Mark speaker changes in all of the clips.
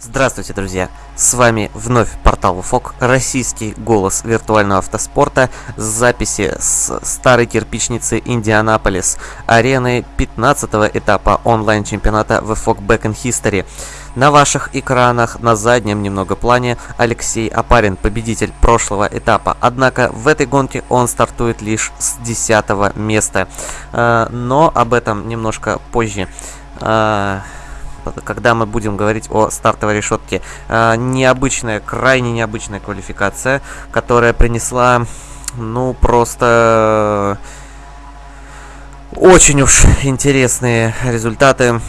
Speaker 1: Здравствуйте, друзья! С вами вновь портал ФОК, российский голос виртуального автоспорта с записи с старой кирпичницы Индианаполис, арены 15 этапа онлайн-чемпионата VFOC Back in History. На ваших экранах на заднем немного плане Алексей Апарин, победитель прошлого этапа. Однако в этой гонке он стартует лишь с 10 места. Э, но об этом немножко позже. Э, когда мы будем говорить о стартовой решетке. Э, необычная, крайне необычная квалификация, которая принесла, ну, просто очень уж интересные результаты.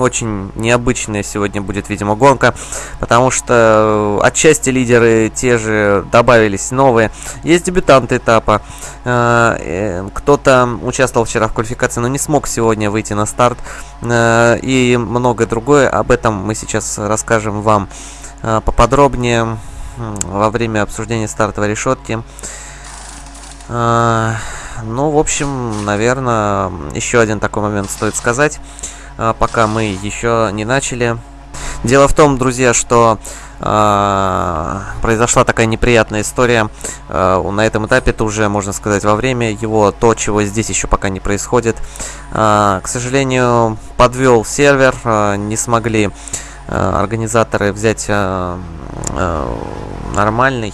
Speaker 1: Э, очень необычная сегодня будет, видимо, гонка, потому что отчасти лидеры те же добавились новые. Есть дебютанты этапа. Э, э, кто-то участвовал вчера в квалификации, но не смог сегодня выйти на старт. Э, и многое другое. Об этом мы сейчас расскажем вам поподробнее во время обсуждения стартовой решетки. Ну, в общем, наверное, еще один такой момент стоит сказать. А, пока мы еще не начали. Дело в том, друзья, что э, произошла такая неприятная история. Э, на этом этапе это уже, можно сказать, во время его, то, чего здесь еще пока не происходит. Э, к сожалению, подвел сервер, э, не смогли э, организаторы взять э, э, нормальный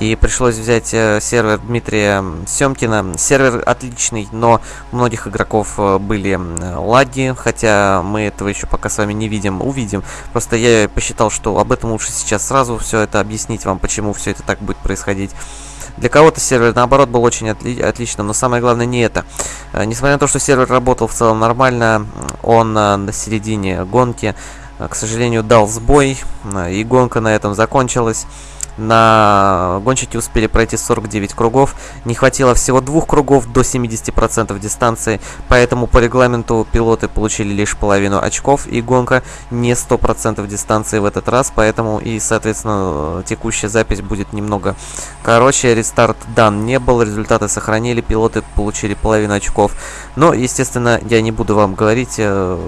Speaker 1: и пришлось взять э, сервер Дмитрия Семкина. Сервер отличный, но у многих игроков э, были лаги, хотя мы этого еще пока с вами не видим, увидим. Просто я посчитал, что об этом лучше сейчас сразу все это объяснить вам, почему все это так будет происходить. Для кого-то сервер, наоборот, был очень отли отличным, но самое главное не это. Э, несмотря на то, что сервер работал в целом нормально, он на середине гонки, к сожалению, дал сбой, и гонка на этом закончилась. На гонщики успели пройти 49 кругов. Не хватило всего двух кругов до 70% дистанции, поэтому по регламенту пилоты получили лишь половину очков, и гонка не 100% дистанции в этот раз, поэтому и, соответственно, текущая запись будет немного короче. Рестарт дан не был, результаты сохранили, пилоты получили половину очков. Но, естественно, я не буду вам говорить, э,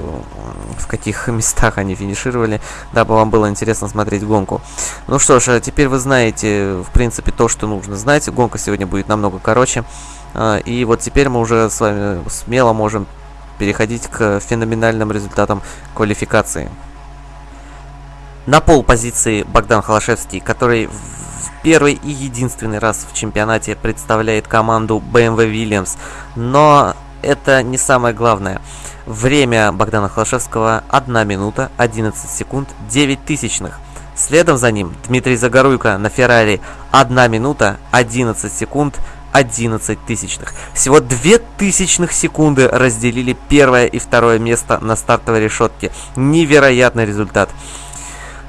Speaker 1: в каких местах они финишировали, дабы вам было интересно смотреть гонку. Ну что ж, а теперь вы знаете, в принципе, то, что нужно знать. Гонка сегодня будет намного короче. А, и вот теперь мы уже с вами смело можем переходить к феноменальным результатам квалификации. На пол позиции Богдан Холошевский, который в первый и единственный раз в чемпионате представляет команду BMW Williams. Но это не самое главное. Время Богдана Холошевского 1 минута 11 секунд 9 тысячных. Следом за ним Дмитрий Загоруйко на Феррари 1 минута 11 секунд 11 тысячных. Всего 2 тысячных секунды разделили первое и второе место на стартовой решетке. Невероятный результат.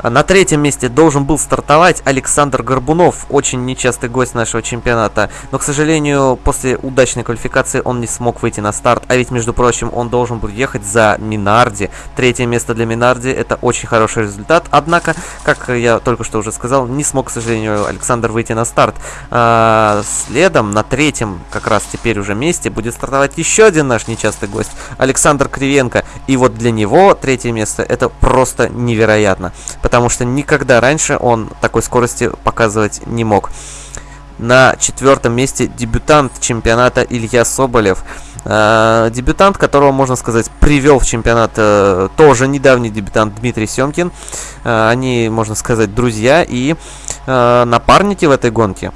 Speaker 1: На третьем месте должен был стартовать Александр Горбунов, очень нечастый гость нашего чемпионата. Но, к сожалению, после удачной квалификации он не смог выйти на старт. А ведь, между прочим, он должен был ехать за Минарди. Третье место для Минарди это очень хороший результат. Однако, как я только что уже сказал, не смог, к сожалению, Александр выйти на старт. А, следом, на третьем, как раз теперь уже месте, будет стартовать еще один наш нечастый гость, Александр Кривенко. И вот для него третье место это просто невероятно что никогда раньше он такой скорости показывать не мог. На четвертом месте дебютант чемпионата Илья Соболев. Э, дебютант, которого, можно сказать, привел в чемпионат э, тоже недавний дебютант Дмитрий Семкин. Э, они, можно сказать, друзья и э, напарники в этой гонке.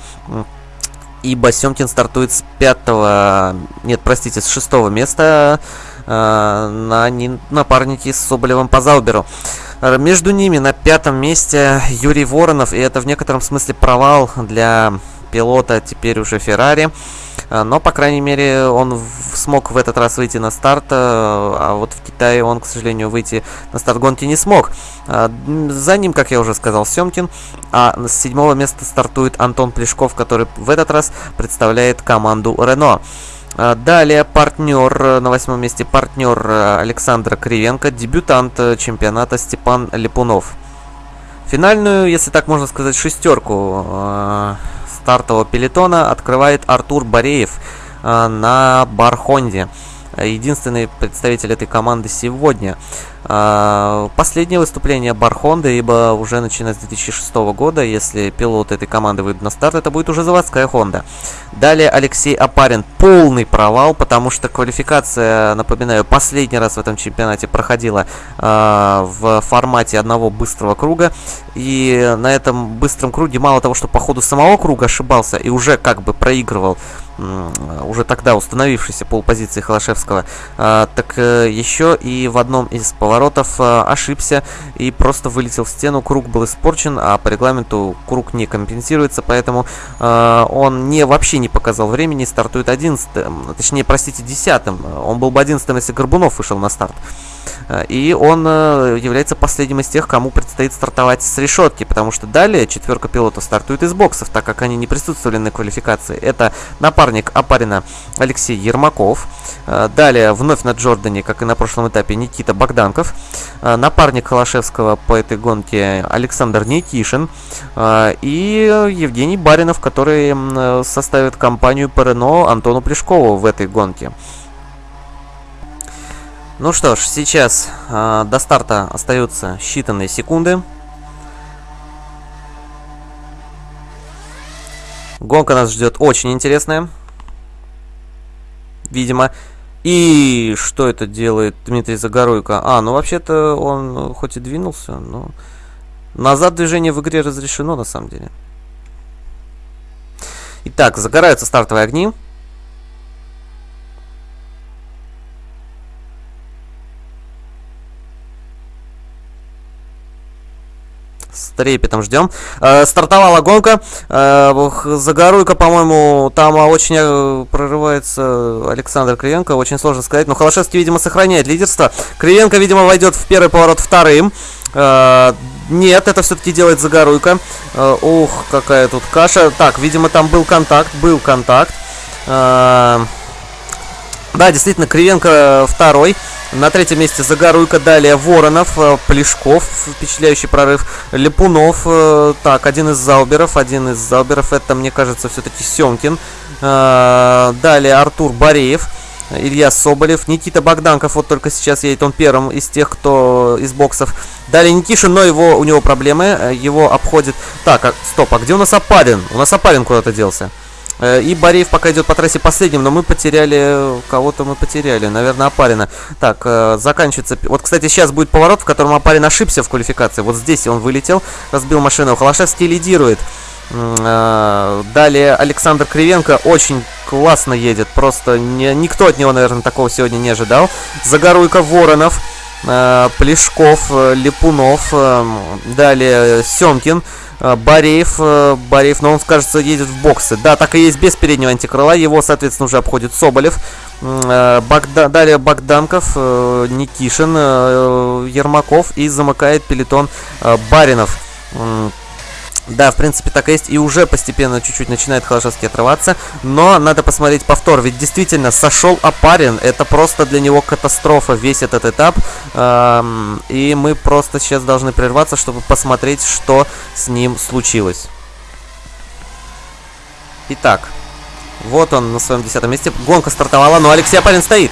Speaker 1: Ибо Семкин стартует с пятого, нет, простите, с шестого места на напарники с Соболевым по Зауберу. Между ними на пятом месте Юрий Воронов, и это в некотором смысле провал для пилота теперь уже Феррари. Э, но, по крайней мере, он смог в этот раз выйти на старт, э, а вот в Китае он, к сожалению, выйти на старт гонки не смог. За ним, как я уже сказал, Семкин, а с седьмого места стартует Антон Плешков, который в этот раз представляет команду Рено. А, далее партнер э, на восьмом месте партнер э, Александра Кривенко, дебютант э, чемпионата Степан Липунов. Финальную, если так можно сказать, шестерку стартового пелетона открывает Артур Бореев на Бархонде. единственный представитель этой команды сегодня. А, последнее выступление Бархонда, ибо уже начиная с 2006 года, если пилот этой команды выйдет на старт, это будет уже заводская Honda. Далее Алексей Апарин. Полный провал, потому что квалификация, напоминаю, последний раз в этом чемпионате проходила э, в формате одного быстрого круга. И на этом быстром круге мало того, что по ходу самого круга ошибался и уже как бы проигрывал уже тогда установившейся полпозиции Холошевского, а, так э, еще и в одном из поворотов э, ошибся и просто вылетел в стену, круг был испорчен, а по регламенту круг не компенсируется, поэтому э, он не вообще не показал времени, стартует 11 точнее, простите, 10 он был бы 11 если Горбунов вышел на старт. Э, и он э, является последним из тех, кому предстоит стартовать с решетки, потому что далее четверка пилотов стартует из боксов, так как они не присутствовали на квалификации. Это напарник Апарина Алексей Ермаков. Далее вновь на Джордане, как и на прошлом этапе, Никита Богданков. Напарник Холошевского по этой гонке Александр Никишин. И Евгений Баринов, который составит компанию по Рено Антону Плешкову в этой гонке. Ну что ж, сейчас э, до старта остаются считанные секунды. Гонка нас ждет очень интересная. Видимо. И что это делает Дмитрий Загоруйко? А, ну вообще-то он хоть и двинулся, но... Назад движение в игре разрешено на самом деле. Итак, загораются стартовые огни. Трепетом ждем. Э, стартовала гонка. Э, Загоруйка, по-моему, там очень э, прорывается Александр Кривенко. Очень сложно сказать. Но Холошевский, видимо, сохраняет лидерство. Кривенко, видимо, войдет в первый поворот вторым. Э, нет, это все-таки делает Загоруйка. Э, ух, какая тут каша. Так, видимо, там был контакт. Был контакт. Э, да, действительно, Кривенко второй. На третьем месте Загоруйка, далее Воронов, э, Плешков, впечатляющий прорыв, Лепунов, э, так, один из Зауберов, один из Зауберов, это, мне кажется, все-таки Семкин, э, далее Артур Бореев, Илья Соболев, Никита Богданков, вот только сейчас едет он первым из тех, кто из боксов. Далее Никишин, но его, у него проблемы, его обходит... Так, а, стоп, а где у нас Апарин? У нас Апарин куда-то делся. Э, и Бореев пока идет по трассе последним, но мы потеряли... Кого-то мы потеряли, наверное, Апарина. Так, э, заканчивается... Вот, кстати, сейчас будет поворот, в котором Апарин ошибся в квалификации. Вот здесь он вылетел, разбил машину. Холошевский лидирует. Э, далее Александр Кривенко очень классно едет. Просто не, никто от него, наверное, такого сегодня не ожидал. Загоруйка Воронов. Плешков, Липунов, далее Семкин, Э, Бореев, э, Бореев, но он, кажется, едет в боксы. Да, так и есть без переднего антикрыла. Его, соответственно, уже обходит Соболев. Э, Богда... Далее Богданков, Никишин, Ермаков и замыкает пелетон Баринов. Да, в принципе, так и есть. И уже постепенно чуть-чуть начинает Холошевский отрываться. Но надо посмотреть повтор. Ведь действительно, сошел Апарин. Это просто для него катастрофа, весь этот этап. Эм, и мы просто сейчас должны прерваться, чтобы посмотреть, что с ним случилось. Итак, вот он на своем десятом месте. Гонка стартовала, но Алексей Апарин стоит.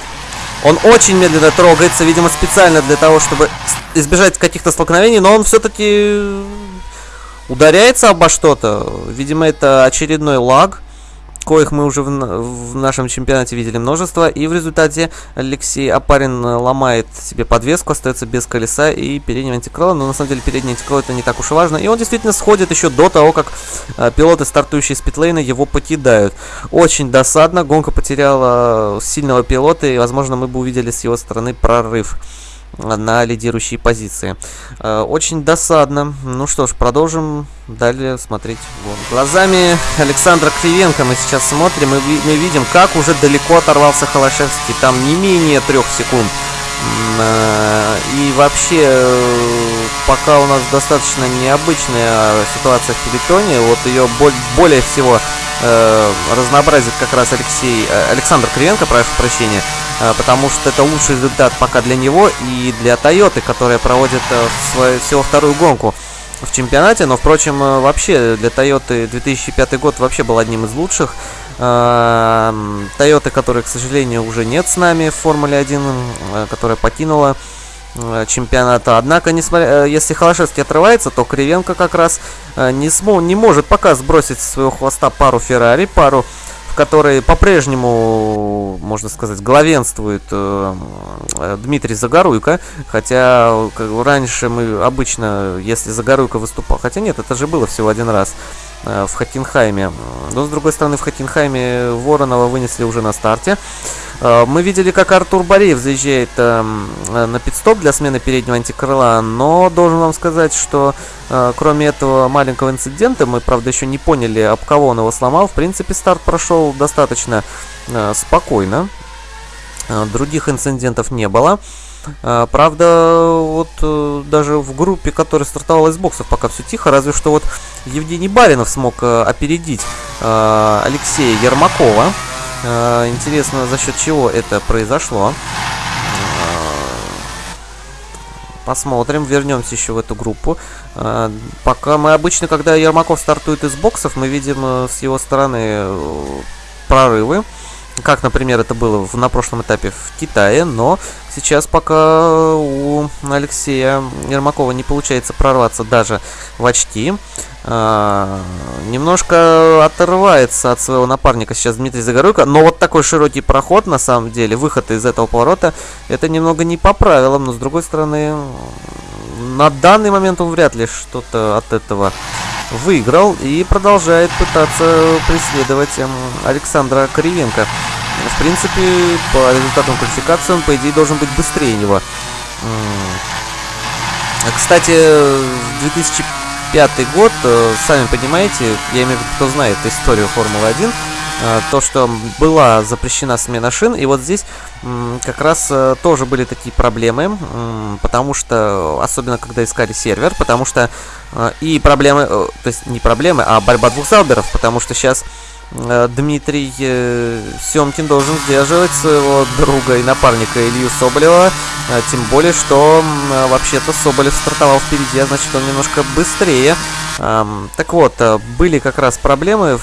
Speaker 1: Он очень медленно трогается, видимо, специально для того, чтобы избежать каких-то столкновений, но он все-таки ударяется обо что-то. Видимо, это очередной лаг, коих мы уже в, в нашем чемпионате видели множество. И в результате Алексей Апарин ломает себе подвеску, остается без колеса и переднего антикрыла. Но на самом деле передний антикрыло это не так уж и важно. И он действительно сходит еще до того, как э, пилоты, стартующие с питлейна, его покидают. Очень досадно. Гонка потеряла сильного пилота, и, возможно, мы бы увидели с его стороны прорыв на лидирующие позиции. Э, очень досадно. Ну что ж, продолжим далее смотреть гон. Глазами Александра Кривенко мы сейчас смотрим и мы видим, как уже далеко оторвался Холошевский. Там не менее трех секунд. Э, и вообще, э, пока у нас достаточно необычная ситуация в пелетоне, вот ее более всего разнообразит как раз Алексей, Александр Кривенко, прошу прощения, потому что это лучший результат пока для него и для Тойоты, которая проводит э, свою, всего вторую гонку в чемпионате, но, впрочем, э, вообще для Тойоты 2005 год вообще был одним из лучших. Тойоты, которые, к сожалению, уже нет с нами в Формуле 1, которая покинула чемпионата. Однако, несмотря, если Холошевский отрывается, то Кривенко как раз не, смо, не может пока сбросить с своего хвоста пару Феррари, пару которой по-прежнему, можно сказать, главенствует э, Дмитрий Загоруйко. Хотя как, раньше мы обычно, если Загоруйко выступал... Хотя нет, это же было всего один раз э, в Хокенхайме. Но, с другой стороны, в Хокенхайме Воронова вынесли уже на старте. Э, мы видели, как Артур Бореев заезжает эм, э, на пидстоп для смены переднего антикрыла, но должен вам сказать, что э, кроме этого маленького инцидента, мы, правда, еще не поняли, об кого он его сломал. В принципе, старт прошел достаточно спокойно. Других инцидентов не было. Правда, вот даже в группе, которая стартовала из боксов, пока все тихо, разве что вот Евгений Баринов смог опередить Алексея Ермакова. Интересно, за счет чего это произошло. Посмотрим, вернемся еще в эту группу. Пока мы обычно, когда Ермаков стартует из боксов, мы видим э, с его стороны э, прорывы. Как, например, это было на прошлом этапе в Китае, но сейчас пока у Алексея Ермакова не получается прорваться даже в очки. А, немножко отрывается от своего напарника сейчас Дмитрий Загоруйко, но вот такой широкий проход, на самом деле, выход из этого поворота, это немного не по правилам, но с другой стороны, на данный момент он вряд ли что-то от этого выиграл и продолжает пытаться преследовать эм, Александра Кривенко. В принципе, по результатам квалификации он, по идее, должен быть быстрее него. Кстати, в 2005 год, э, сами понимаете, я имею в виду, кто знает историю Формулы-1, э, то, что была запрещена смена шин, и вот здесь как раз э, тоже были такие проблемы, потому что, особенно когда искали сервер, потому что и проблемы, то есть не проблемы, а борьба двух залберов, потому что сейчас Дмитрий э, Семкин должен сдерживать своего друга и напарника Илью Соболева. Э, тем более, что вообще-то Соболев стартовал впереди, а значит он немножко быстрее. Так вот, были как раз проблемы,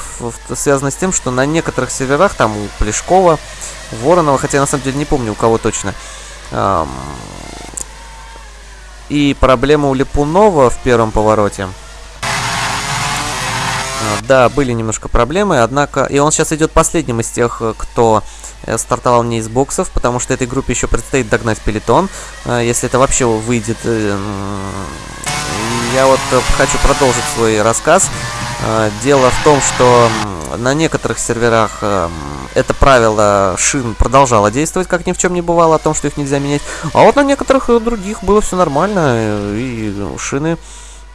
Speaker 1: связанные с тем, что на некоторых серверах, там у Плешкова, Воронова, хотя я на самом деле не помню у кого точно, и проблема у Липунова в первом повороте. А, да, были немножко проблемы, однако... И он сейчас идет последним из тех, э, кто э, стартовал не из боксов, потому что этой группе еще предстоит догнать пелетон, э, если это вообще выйдет. Я вот хочу продолжить свой рассказ. Дело в том, что на некоторых серверах это правило шин продолжало действовать, как ни в чем не бывало, о том, что их нельзя менять. А вот на некоторых других было все нормально, и шины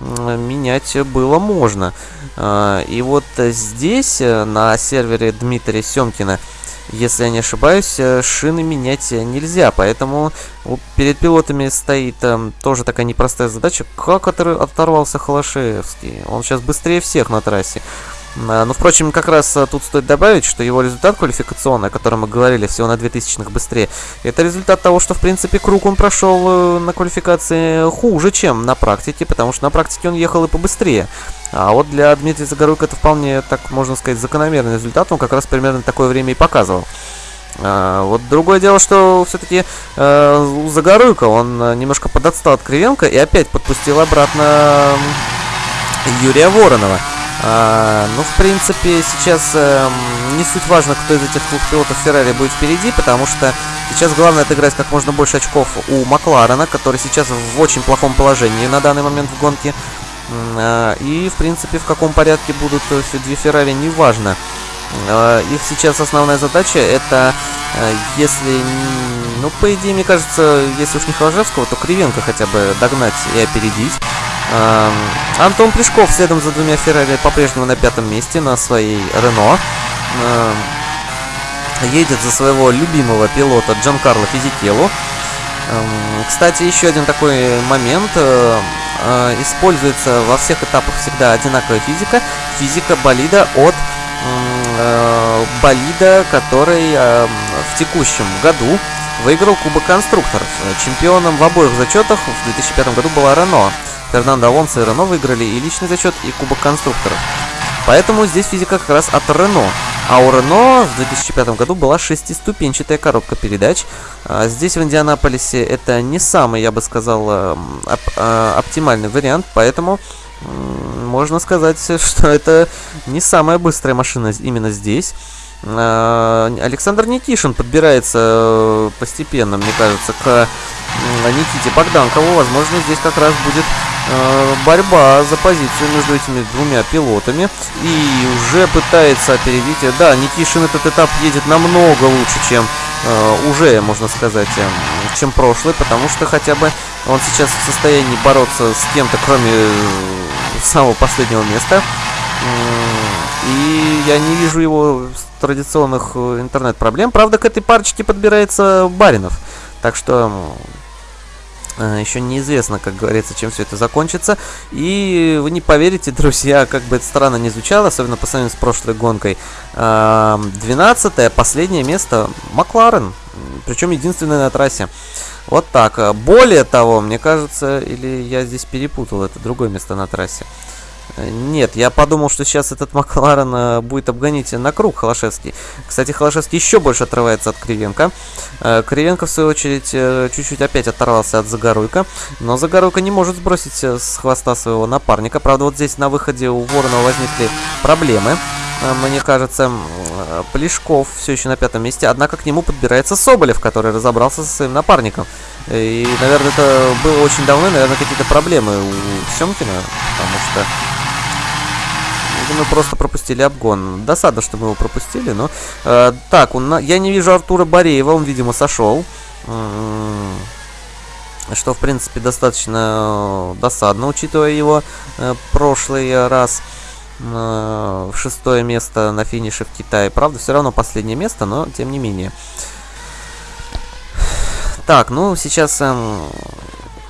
Speaker 1: менять было можно. А, и вот здесь, э, на сервере Дмитрия Семкина, если я не ошибаюсь, э, шины менять нельзя, поэтому перед пилотами стоит э, тоже такая непростая задача. Как оторвался Холошевский? Он сейчас быстрее всех на трассе. А, ну, впрочем, как раз а, тут стоит добавить, что его результат квалификационный, о котором мы говорили, всего на 2000 быстрее, это результат того, что, в принципе, круг он прошел э, на квалификации хуже, чем на практике, потому что на практике он ехал и побыстрее. А вот для Дмитрия Загоруйка это вполне, так можно сказать, закономерный результат, он как раз примерно такое время и показывал. Вот другое дело, что все-таки э, у Загоруйка он э, немножко подотстал от Кривенко и опять подпустил обратно Юрия Воронова. А, ну, в принципе, сейчас э, не суть важно, кто из этих двух пилотов Феррари будет впереди, потому что сейчас главное отыграть как можно больше очков у Макларена, который сейчас в очень плохом положении на данный момент в гонке. Э, и, в принципе, в каком порядке будут две Феррари, неважно. Э, их сейчас основная задача это, э, если, ну, по идее, мне кажется, если уж не Холжевского, то Кривенко хотя бы догнать и опередить. Эм, Антон Плешков следом за двумя Феррари по-прежнему на пятом месте на своей Рено. Эм, едет за своего любимого пилота Джанкарло Физикелу. Эм, кстати, еще один такой момент. Э, э, используется во всех этапах всегда одинаковая физика. Физика болида от э, болида, который в текущем году выиграл Кубок конструкторов. Чемпионом в обоих зачетах в 2005 году была Рено. Фернандо Алонсо и Рено выиграли и личный зачет, и Кубок конструкторов. Поэтому здесь физика как раз от Рено. А у Рено в 2005 году была шестиступенчатая коробка передач. А здесь, в Индианаполисе, это не самый, я бы сказал, оп оптимальный вариант, поэтому можно сказать, что это не самая быстрая машина именно здесь. Александр Никишин подбирается э, постепенно, мне кажется, к Никите Богданкову. Возможно, здесь как раз будет борьба за позицию между этими двумя пилотами. И уже пытается опередить. Да, Никишин этот этап едет намного лучше, чем э, уже, можно сказать, э, чем прошлый, потому что хотя бы он сейчас в состоянии бороться с кем-то, кроме э, самого последнего места. И я не вижу его традиционных э, интернет-проблем. Правда, к этой парочке подбирается Баринов. Так что Э, Еще неизвестно, как говорится, чем все это закончится. И вы не поверите, друзья, как бы это странно не звучало, особенно по сравнению с прошлой гонкой. 12 эм, последнее место Макларен. Причем единственное на трассе. Вот так. Более того, мне кажется, или я здесь перепутал, это другое место на трассе. Нет, я подумал, что сейчас этот Макларен э, будет обгонить на круг Холошевский. Кстати, Холошевский еще больше отрывается от Кривенко. Э, Кривенко, в свою очередь, э, чуть-чуть опять оторвался от Загоруйка. Но Загоруйка не может сбросить с хвоста своего напарника. Правда, вот здесь на выходе у Воронова возникли проблемы. Мне кажется, Плешков все еще на пятом месте. Однако к нему подбирается Соболев, который разобрался со своим напарником. И, наверное, это было очень давно. Наверное, какие-то проблемы у Семкина. Потому что мы просто пропустили обгон. Досадно, что мы его пропустили, но... Э, так, он, я не вижу Артура Бореева, он, видимо, сошел. Что, в принципе, достаточно досадно, учитывая его э, прошлый раз э, в шестое место на финише в Китае. Правда, все равно последнее место, но тем не менее. Так, ну, сейчас... Э,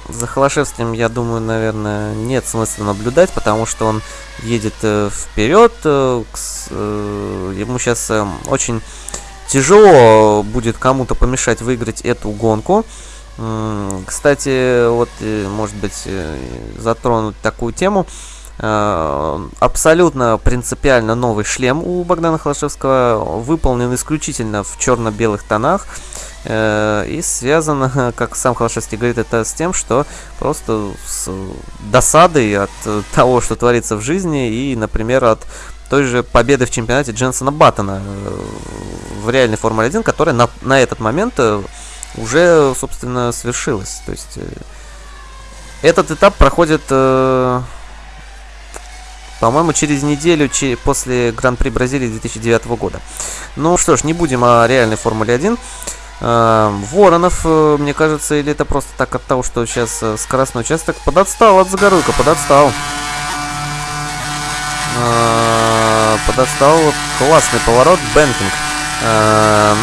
Speaker 1: за Холошевским, я думаю, наверное, нет смысла наблюдать, потому что он едет э, вперед. Э, э, ему сейчас э, очень тяжело будет кому-то помешать выиграть эту гонку. Э, кстати, вот, э, может быть, э, затронуть такую тему. Абсолютно принципиально новый шлем у Богдана Холошевского, выполнен исключительно в черно-белых тонах. Э, и связано, как сам Холошевский говорит, это с тем, что просто с досадой от того, что творится в жизни, и, например, от той же победы в чемпионате Дженсона Баттона э, в реальной Формуле 1, которая на, на этот момент э, уже, собственно, свершилась. То есть этот этап проходит, по-моему, через неделю после Гран-при Бразилии 2009 года. Ну что ж, не будем о реальной Формуле 1. Эм, Воронов, э, мне кажется, или это просто так от того, что сейчас э, скоростной участок подотстал от Загоруйка, подотстал. Э, подотстал, классный поворот, Бенкинг.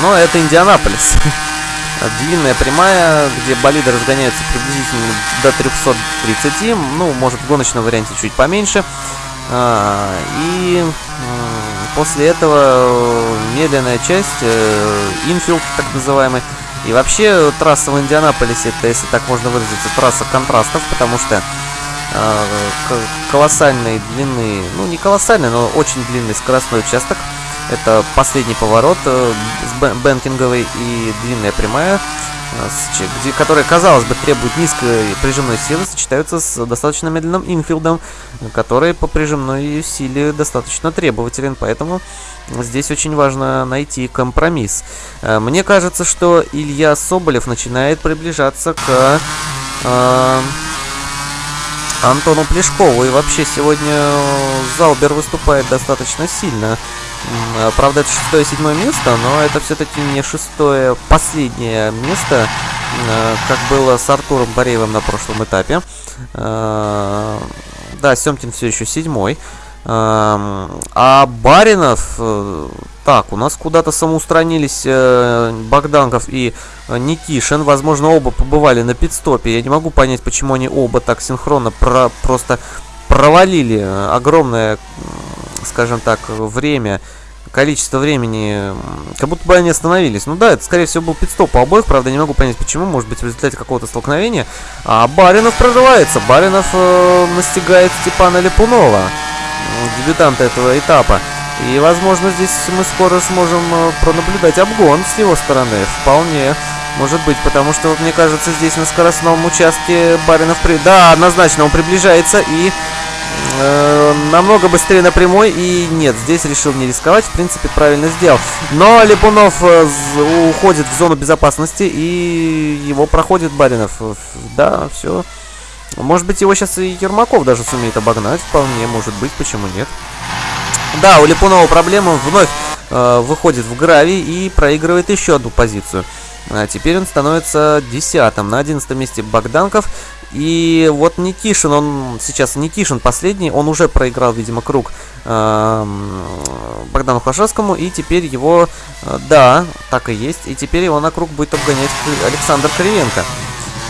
Speaker 1: Но это Индианаполис. Длинная прямая, где болиды разгоняются приблизительно до 330, ну, может в гоночном варианте чуть поменьше. И После этого э, медленная часть, э, инфилд так называемый. И вообще трасса в Индианаполисе, это, если так можно выразиться, трасса контрастов, потому что э, колоссальной длины, ну не колоссальный, но очень длинный скоростной участок. Это последний поворот э, с бенкинговой и длинная прямая. Э, которые, казалось бы, требуют низкой прижимной силы, сочетаются с достаточно медленным инфилдом, который по прижимной силе достаточно требователен, поэтому здесь очень важно найти компромисс. Э, мне кажется, что Илья Соболев начинает приближаться к э, Антону Плешкову, и вообще сегодня Залбер выступает достаточно сильно. Правда, это шестое-седьмое место, но это все-таки не шестое, последнее место, а, как было с Артуром Бореевым на прошлом этапе. А, да, Семкин все еще седьмой. А Баринов... Э, так, у нас куда-то самоустранились э, Богданков и Никишин. Возможно, оба побывали на пидстопе. Я не могу понять, почему они оба так синхронно про просто провалили огромное скажем так, время, количество времени, как будто бы они остановились. Ну да, это, скорее всего, был пидстоп у обоих, правда, не могу понять, почему, может быть, в результате какого-то столкновения. А Баринов прорывается, Баринов э, настигает Степана Липунова, дебютанта этого этапа. И, возможно, здесь мы скоро сможем э, пронаблюдать обгон с его стороны. Вполне может быть, потому что, мне кажется, здесь на скоростном участке Баринов... При... Да, однозначно, он приближается и э, намного быстрее на прямой. И нет, здесь решил не рисковать, в принципе, правильно сделал. Но Липунов э, уходит в зону безопасности и его проходит Баринов. Да, все. Может быть, его сейчас и Ермаков даже сумеет обогнать. Вполне, может быть, почему нет. Да, у Липунова проблема вновь э, выходит в гравий и проигрывает еще одну позицию. А теперь он становится десятым. На одиннадцатом месте Богданков. И вот Никишин, он сейчас Никишин последний, он уже проиграл, видимо, круг э, Богдану Хлашевскому, и теперь его, э, да, так и есть, и теперь его на круг будет обгонять Александр Кривенко.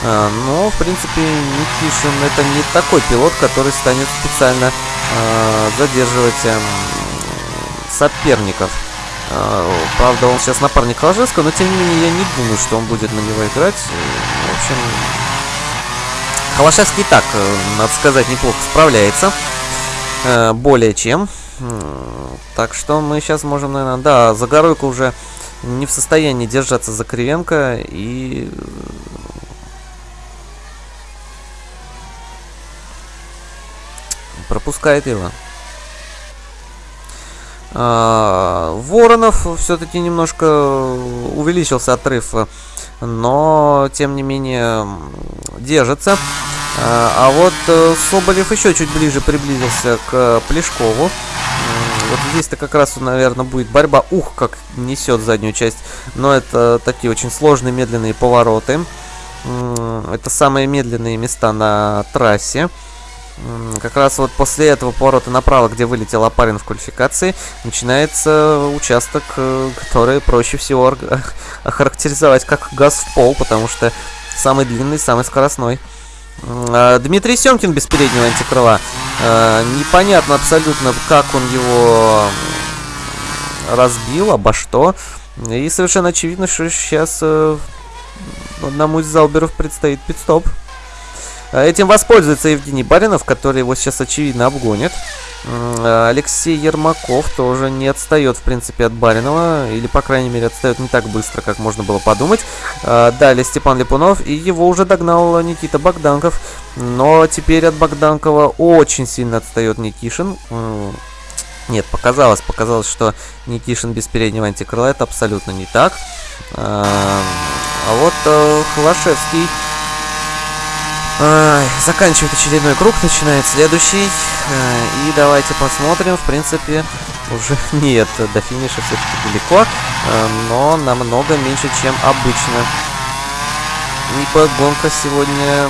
Speaker 1: Э, но, в принципе, Никишин это не такой пилот, который станет специально э, задерживать э, соперников. Э, правда, он сейчас напарник Ложевского, но тем не менее я не думаю, что он будет на него играть. В общем, Холошевский так, э, надо сказать, неплохо справляется. Э, более чем. Так что мы сейчас можем, наверное... Да, Загоруйко уже не в состоянии держаться за Кривенко и... Пропускает его. А, Воронов все-таки немножко увеличился отрыв, но тем не менее держится. А, а вот э, Соболев еще чуть ближе приблизился к Плешкову. Вот здесь-то как раз, наверное, будет борьба. Ух, как несет заднюю часть. Но это такие очень сложные медленные повороты. Это самые медленные места на трассе. Как раз вот после этого поворота направо, где вылетел Апарин в квалификации, начинается участок, э, который проще всего охарактеризовать как газ в пол, потому что самый длинный, самый скоростной. А, Дмитрий Семкин без переднего антикрыла. А, непонятно абсолютно, как он его разбил, обо что. И совершенно очевидно, что сейчас э, одному из Залберов предстоит пидстоп. стоп этим воспользуется Евгений Баринов, который его сейчас очевидно обгонит. А, Алексей Ермаков тоже не отстает, в принципе, от Баринова. Или, по крайней мере, отстает не так быстро, как можно было подумать. А, далее Степан Липунов. И его уже догнал Никита Богданков. Но теперь от Богданкова очень сильно отстает Никишин. Нет, показалось, показалось, что Никишин без переднего антикрыла. Это абсолютно не так. А вот э, Хлашевский Заканчивает очередной круг, начинает следующий. Э, и давайте посмотрим. В принципе, уже нет, до финиша все-таки далеко, э, но намного меньше, чем обычно. Ибо гонка сегодня,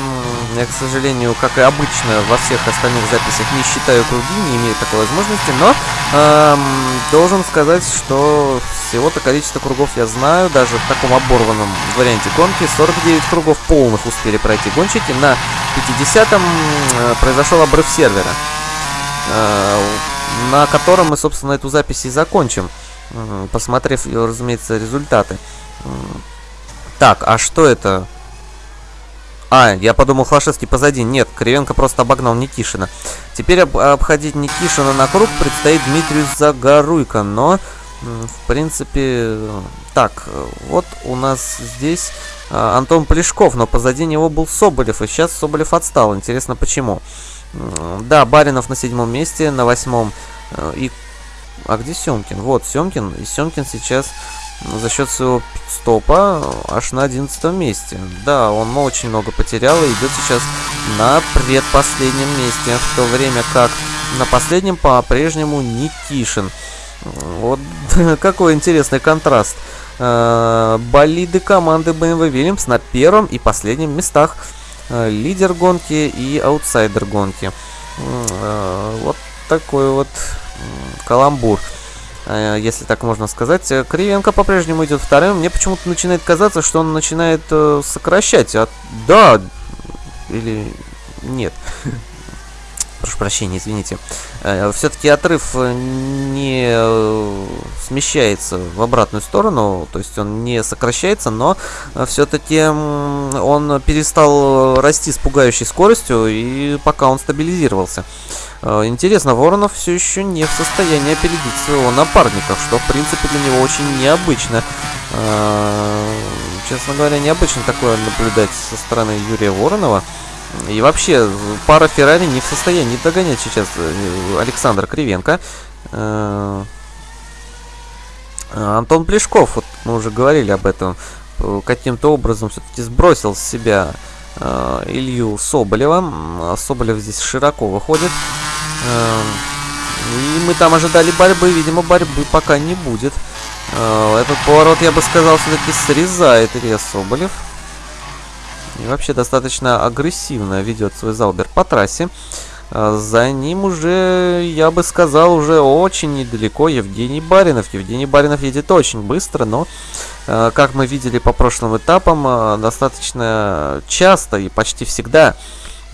Speaker 1: я, к сожалению, как и обычно во всех остальных записях, не считаю круги, не имею такой возможности, но эм, должен сказать, что всего-то количество кругов я знаю, даже в таком оборванном варианте гонки. 49 кругов полных успели пройти гонщики. На 50-м э, произошел обрыв сервера, э, на котором мы, собственно, эту запись и закончим, э, посмотрев, разумеется, результаты. Так, а что это? А, я подумал, Хлашевский позади. Нет, Кривенко просто обогнал Никишина. Теперь об обходить Никишина на круг предстоит Дмитрию Загоруйко, но, в принципе, так, вот у нас здесь а, Антон Плешков, но позади него был Соболев, и сейчас Соболев отстал. Интересно, почему? Да, Баринов на седьмом месте, на восьмом. Э, и... А где Семкин? Вот, Семкин. И Семкин сейчас за счет своего стопа аж на 11 месте. Да, он очень много потерял и идет сейчас на предпоследнем месте, в то время как на последнем по-прежнему Никишин. Вот какой интересный контраст. Э, болиды команды BMW Williams на первом и последнем местах. Э, лидер гонки и аутсайдер гонки. Э, вот такой вот каламбур. Э, если так можно сказать. Э, Кривенко по-прежнему идет вторым. Мне почему-то начинает казаться, что он начинает э, сокращать. А, да, или нет. прошу прощения, извините, э, все-таки отрыв э, не э, смещается в обратную сторону, то есть он не сокращается, но все-таки он перестал расти с пугающей скоростью, и пока он стабилизировался. Интересно, Воронов все еще не в состоянии опередить своего напарника, что в принципе для него очень необычно. Честно говоря, необычно такое наблюдать со стороны Юрия Воронова. И вообще, пара Феррари не в состоянии догонять сейчас э, Александр Кривенко. Э, Антон Плешков, вот мы уже говорили об этом, э, каким-то образом все-таки сбросил с себя Илью Соболева. Соболев здесь широко выходит. И мы там ожидали борьбы, видимо, борьбы пока не будет. Этот поворот, я бы сказал, все-таки срезает Илья Соболев. И вообще достаточно агрессивно ведет свой Залбер по трассе. А, за ним уже, я бы сказал, уже очень недалеко Евгений Баринов. Евгений Баринов едет очень быстро, но, а, как мы видели по прошлым этапам, а, достаточно часто и почти всегда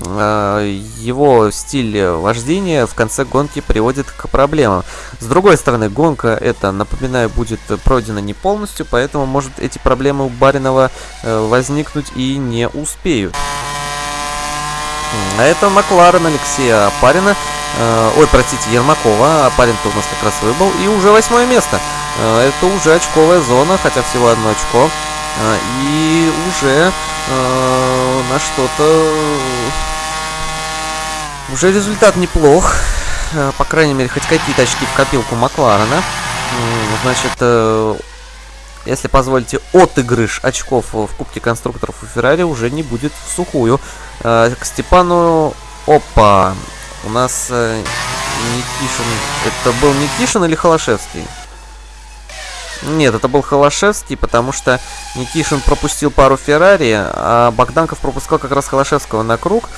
Speaker 1: его стиль вождения в конце гонки приводит к проблемам. С другой стороны, гонка это, напоминаю, будет пройдена не полностью, поэтому может эти проблемы у Баринова э, возникнуть и не успеют. А это Макларен Алексея Апарина. Э, ой, простите, Ермакова. Апарин-то у нас как раз выбыл. И уже восьмое место. Это уже очковая зона, хотя всего одно очко. И уже на что-то уже результат неплох. Э, по крайней мере, хоть какие-то очки в копилку Макларена. Значит, э, если позволите, отыгрыш очков в Кубке конструкторов у Феррари уже не будет в сухую. Э, к Степану... Опа! У нас Никишин... Это был Никишин или Холошевский? Нет, это был Холошевский, потому что Никишин пропустил пару Феррари, а Богданков пропускал как раз Холошевского на круг.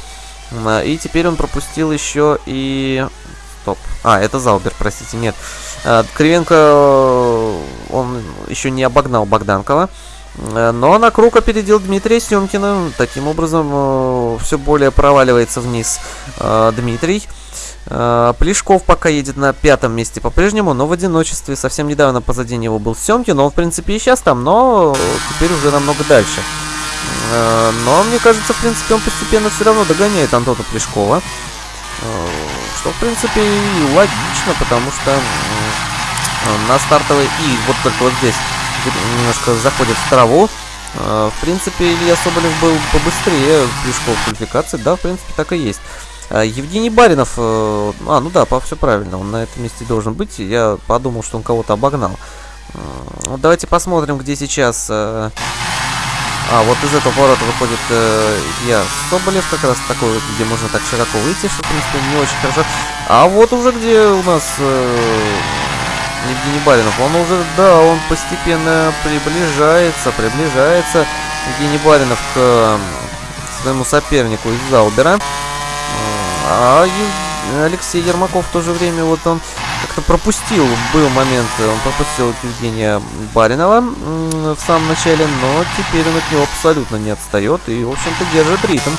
Speaker 1: И теперь он пропустил еще и... Стоп. А, это Залбер, простите, нет. А, Кривенко, э, он еще не обогнал Богданкова. Э, но на круг опередил Дмитрия Семкина. Таким образом, э, все более проваливается вниз Дмитрий. Плешков пока едет на пятом месте по-прежнему, но в одиночестве. Совсем недавно позади него был Семкин, он в принципе и сейчас там, но теперь уже намного дальше. Э, но мне кажется, в принципе, он постепенно все равно догоняет Антона Плешкова. Э, что, в принципе, и логично, потому что э, на стартовой и вот только вот здесь немножко заходит в траву. В принципе, Илья Соболев был побыстрее Плешков в квалификации. Да, в принципе, так и есть. Евгений Баринов, а, ну да, все правильно, он на этом месте должен быть. Я подумал, что он кого-то обогнал. Давайте посмотрим, где сейчас а, вот из этого поворота выходит э, Илья Соболев, как раз такой, где можно так широко выйти, что, в принципе, не очень хорошо. А вот уже где у нас э, Евгений Баринов, он уже, да, он постепенно приближается, приближается Евгений Баринов к э, своему сопернику из Заубера. А Алексей Ермаков в то же время, вот он как-то пропустил, был момент, он пропустил Евгения Баринова в самом начале, но теперь он от него абсолютно не отстает и, в общем-то, держит ритм.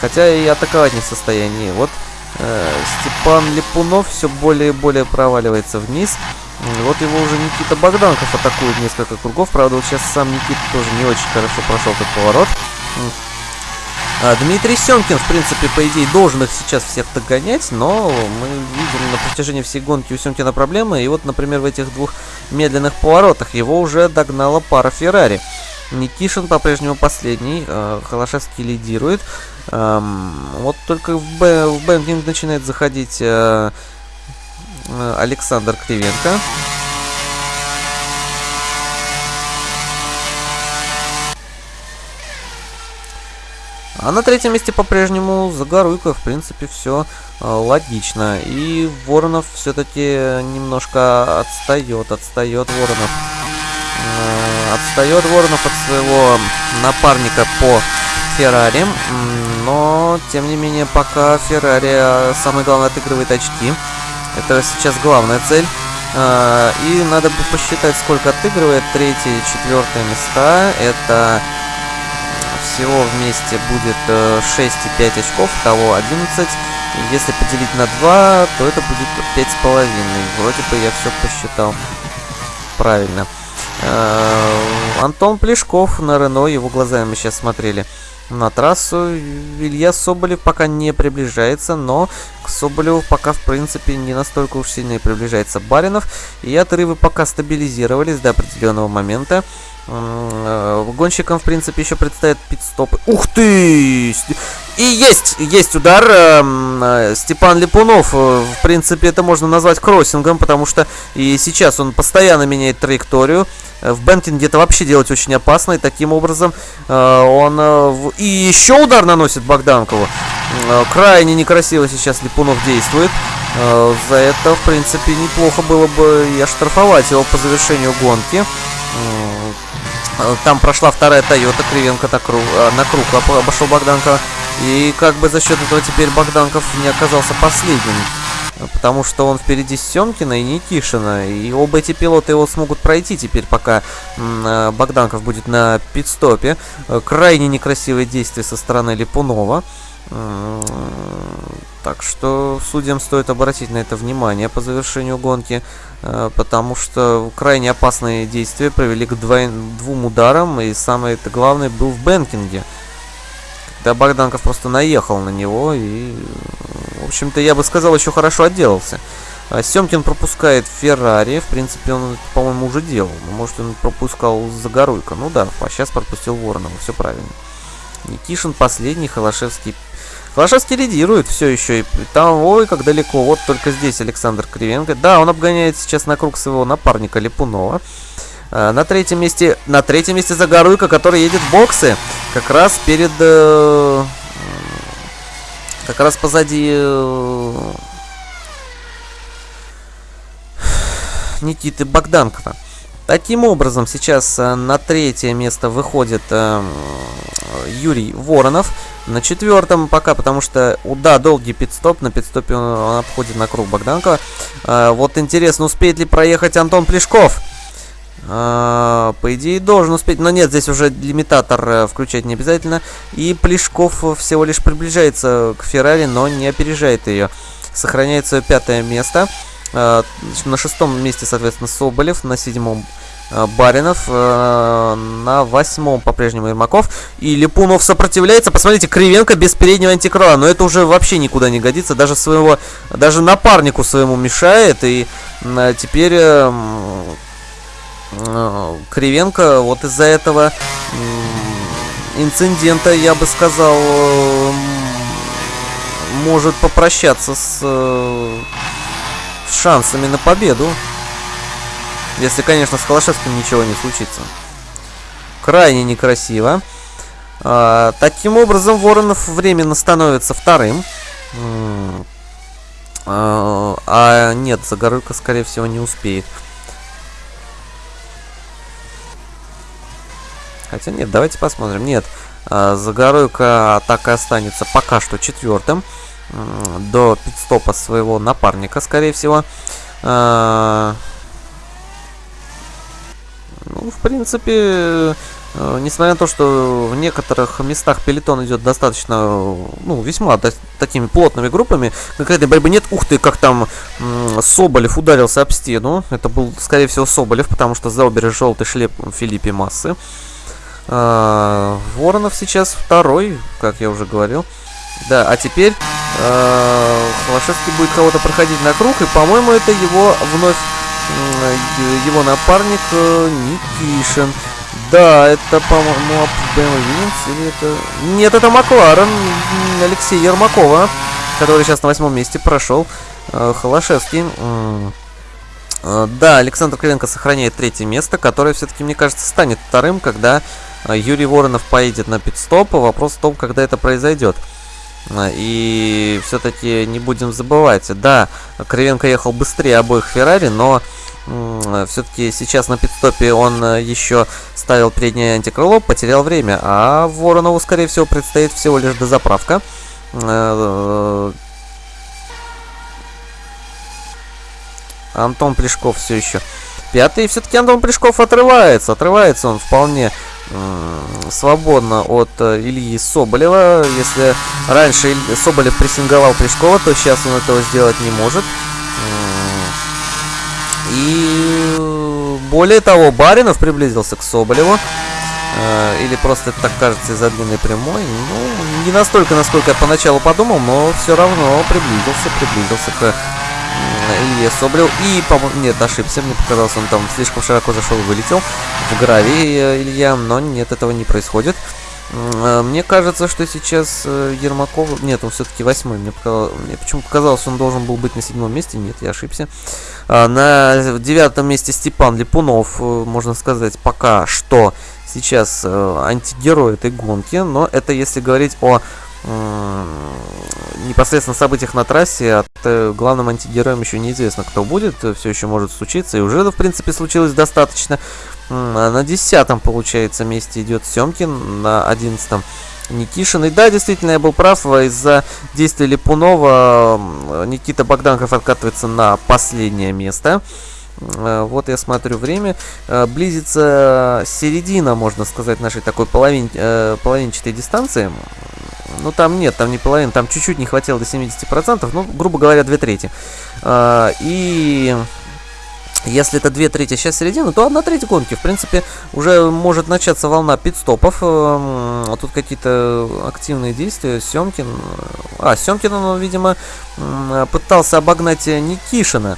Speaker 1: Хотя и атаковать не в состоянии. Вот э, Степан Липунов все более и более проваливается вниз. Вот его уже Никита Богданков атакует несколько кругов. Правда, вот сейчас сам Никита тоже не очень хорошо прошел этот поворот. А, Дмитрий Семкин, в принципе, по идее, должен их сейчас всех догонять, но мы видим на протяжении всей гонки у Семкина проблемы. И вот, например, в этих двух медленных поворотах его уже догнала пара Феррари. Никишин по-прежнему последний, э, Холошевский лидирует. Эм, вот только в, Б, в banking начинает заходить э, э, Александр Кривенко. А на третьем месте по-прежнему Загоруйко, в принципе, все э, логично. И Воронов все-таки немножко отстает, отстает Воронов. Э, отстает Воронов от своего напарника по Феррари. Но, тем не менее, пока Феррари э, самое главное отыгрывает очки. Это сейчас главная цель. Э, и надо бы посчитать, сколько отыгрывает. Третье и четвертое места. Это всего вместе будет 6 и 5 очков, того 11. Если поделить на 2, то это будет 5,5. Вроде бы я все посчитал правильно. Антон Плешков на Рено, его глазами мы сейчас смотрели на трассу. Илья Соболев пока не приближается, но к Соболеву пока, в принципе, не настолько уж сильно и приближается Баринов. И отрывы пока стабилизировались до определенного момента. Э, гонщикам, в принципе, еще предстоят пит-стопы. Ух ты! И есть! Есть удар. Эм, э, Степан Липунов. Э, в принципе, это можно назвать кроссингом, потому что и сейчас он постоянно меняет траекторию. В бэнкинге это вообще делать очень опасно, и таким образом он... И еще удар наносит Богданкову. Крайне некрасиво сейчас Липунов действует. За это, в принципе, неплохо было бы и оштрафовать его по завершению гонки. Э, там прошла вторая Тойота, Кривенко круг, э, на круг обошел Богданкова. И как бы за счет этого теперь Богданков не оказался последним. Потому что он впереди Семкина и Никишина. И оба эти пилоты его смогут пройти теперь, пока э, Богданков будет на пидстопе. Крайне некрасивые действия со стороны Липунова. Так что судьям стоит обратить на это внимание по завершению гонки, э, потому что крайне опасные действия привели к двум ударам, и самое это главное был в Бенкинге. Когда Богданков просто наехал на него, и, в общем-то, я бы сказал, еще хорошо отделался. А Семкин пропускает Феррари, в принципе, он, по-моему, уже делал. Может, он пропускал Загоруйка. Ну да, а сейчас пропустил Воронова, все правильно. Никишин последний, Холошевский Флашевский лидирует все еще. И там, ой, как далеко. Вот только здесь Александр Кривенко. Да, он обгоняет сейчас на круг своего напарника Липунова. А, на третьем месте, на третьем месте Загоруйка, который едет в боксы. Как раз перед... Э, как раз позади... Э, Никиты Богданкова. Таким образом, сейчас э, на третье место выходит э, Юрий Воронов. На четвертом пока, потому что, да, долгий пидстоп. На пидстопе он, обходит на круг Богданкова. Э, вот интересно, успеет ли проехать Антон Плешков? Uh, по идее должен успеть, но нет, здесь уже лимитатор uh, включать не обязательно. И Плешков всего лишь приближается к Феррари, но не опережает ее. Сохраняет свое пятое место. Uh, на шестом месте, соответственно, Соболев, на седьмом Э, Баринов. Э, на восьмом по-прежнему Ермаков. И Липунов сопротивляется. Посмотрите, Кривенко без переднего антикрыла. Но это уже вообще никуда не годится. Даже своего, даже напарнику своему мешает. И э, теперь Кривенко вот из-за этого инцидента, я бы сказал, может попрощаться с, шансами на победу. Если, конечно, с Холошевским ничего не случится. Крайне некрасиво. А, таким образом, Воронов временно становится вторым. А, а нет, Загорылка, скорее всего, не успеет. Хотя нет, давайте посмотрим. Нет, а, Загоройка так и останется пока что четвертым. До пидстопа своего напарника, скорее всего. А, ну, в принципе, э, несмотря на то, что в некоторых местах пелетон идет достаточно, ну, весьма до, такими плотными группами, какой-то борьбы нет. Ух ты, как там Соболев ударился об стену. Это был, скорее всего, Соболев, потому что заубери желтый шлеп Филиппе Массы. А, Воронов сейчас второй, как я уже говорил. Да, а теперь э, Холошевский будет кого-то проходить на круг, и, по-моему, это его вновь его напарник э, Никишин. Да, это, по-моему, BMW или это... Нет, это Макларен Алексей Ермакова, который сейчас на восьмом месте прошел. Э, Холошевский. Э, да, Александр Кривенко сохраняет третье место, которое все-таки, мне кажется, станет вторым, когда Юрий Воронов поедет на пидстоп. Вопрос в том, когда это произойдет. И все-таки не будем забывать, да, Кривенко ехал быстрее обоих Феррари, но все-таки сейчас на пидстопе он э, еще ставил переднее антикрыло, потерял время, а Воронову, скорее всего, предстоит всего лишь дозаправка. Э, Антон Плешков все еще пятый. Все-таки Антон Плешков отрывается. Отрывается он вполне свободно от э, Ильи Соболева. Если раньше Соболев прессинговал Плешкова, то сейчас он этого сделать не может. И более того, Баринов приблизился к Соболеву. Э, или просто это так кажется из-за длинной прямой. Ну, не настолько, насколько я поначалу подумал, но все равно приблизился, приблизился к Илье Соболев. И, по-моему, нет, ошибся, мне показалось, он там слишком широко зашел и вылетел в гравий э, Илья, но нет, этого не происходит. Э, мне кажется, что сейчас Ермаков... Нет, он все-таки восьмой. Мне, показалось... Мне почему показалось, он должен был быть на седьмом месте. Нет, я ошибся. На девятом месте Степан Липунов, можно сказать, пока что сейчас э, антигерой этой гонки, но это если говорить о э, непосредственно событиях на трассе, от э, главным антигероем еще неизвестно, кто будет, все еще может случиться, и уже, в принципе, случилось достаточно. На десятом, получается, месте идет Семкин, на одиннадцатом Никишин. И да, действительно, я был прав, из-за действия Липунова Никита Богданков откатывается на последнее место. Э, вот я смотрю время. Э, близится середина, можно сказать, нашей такой половин, э, половинчатой дистанции. Ну, там нет, там не половина, там чуть-чуть не хватило до 70%, ну, грубо говоря, 2 трети. И если это 2 трети, сейчас середина, то 1 треть гонки. В принципе, уже может начаться волна пидстопов. Тут какие-то активные действия. Семкин... А, Семкин, он, видимо, пытался обогнать Никишина.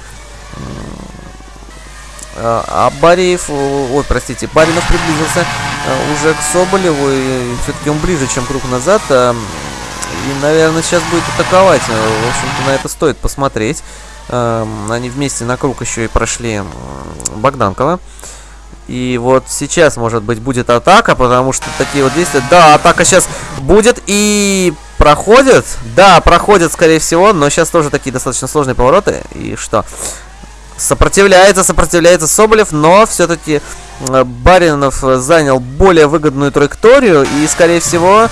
Speaker 1: А, а Бариев, ой, простите, Баринов приблизился э, уже к Соболеву, и все-таки он ближе, чем круг назад. Э, и, наверное, сейчас будет атаковать. Э, в общем-то, на это стоит посмотреть. Они вместе на круг еще и прошли Богданкова. И вот сейчас, может быть, будет атака, потому что такие вот действия... Да, атака сейчас будет и проходит. Да, проходит, скорее всего, но сейчас тоже такие достаточно сложные повороты. И что? Сопротивляется, сопротивляется Соболев, но все-таки э, Баринов занял более выгодную траекторию и, скорее всего...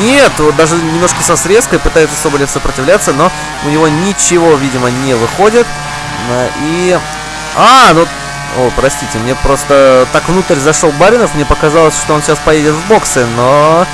Speaker 1: Нет, вот даже немножко со срезкой пытается Соболев сопротивляться, но у него ничего, видимо, не выходит. Э, и... А, ну... О, простите, мне просто так внутрь зашел Баринов, мне показалось, что он сейчас поедет в боксы, но...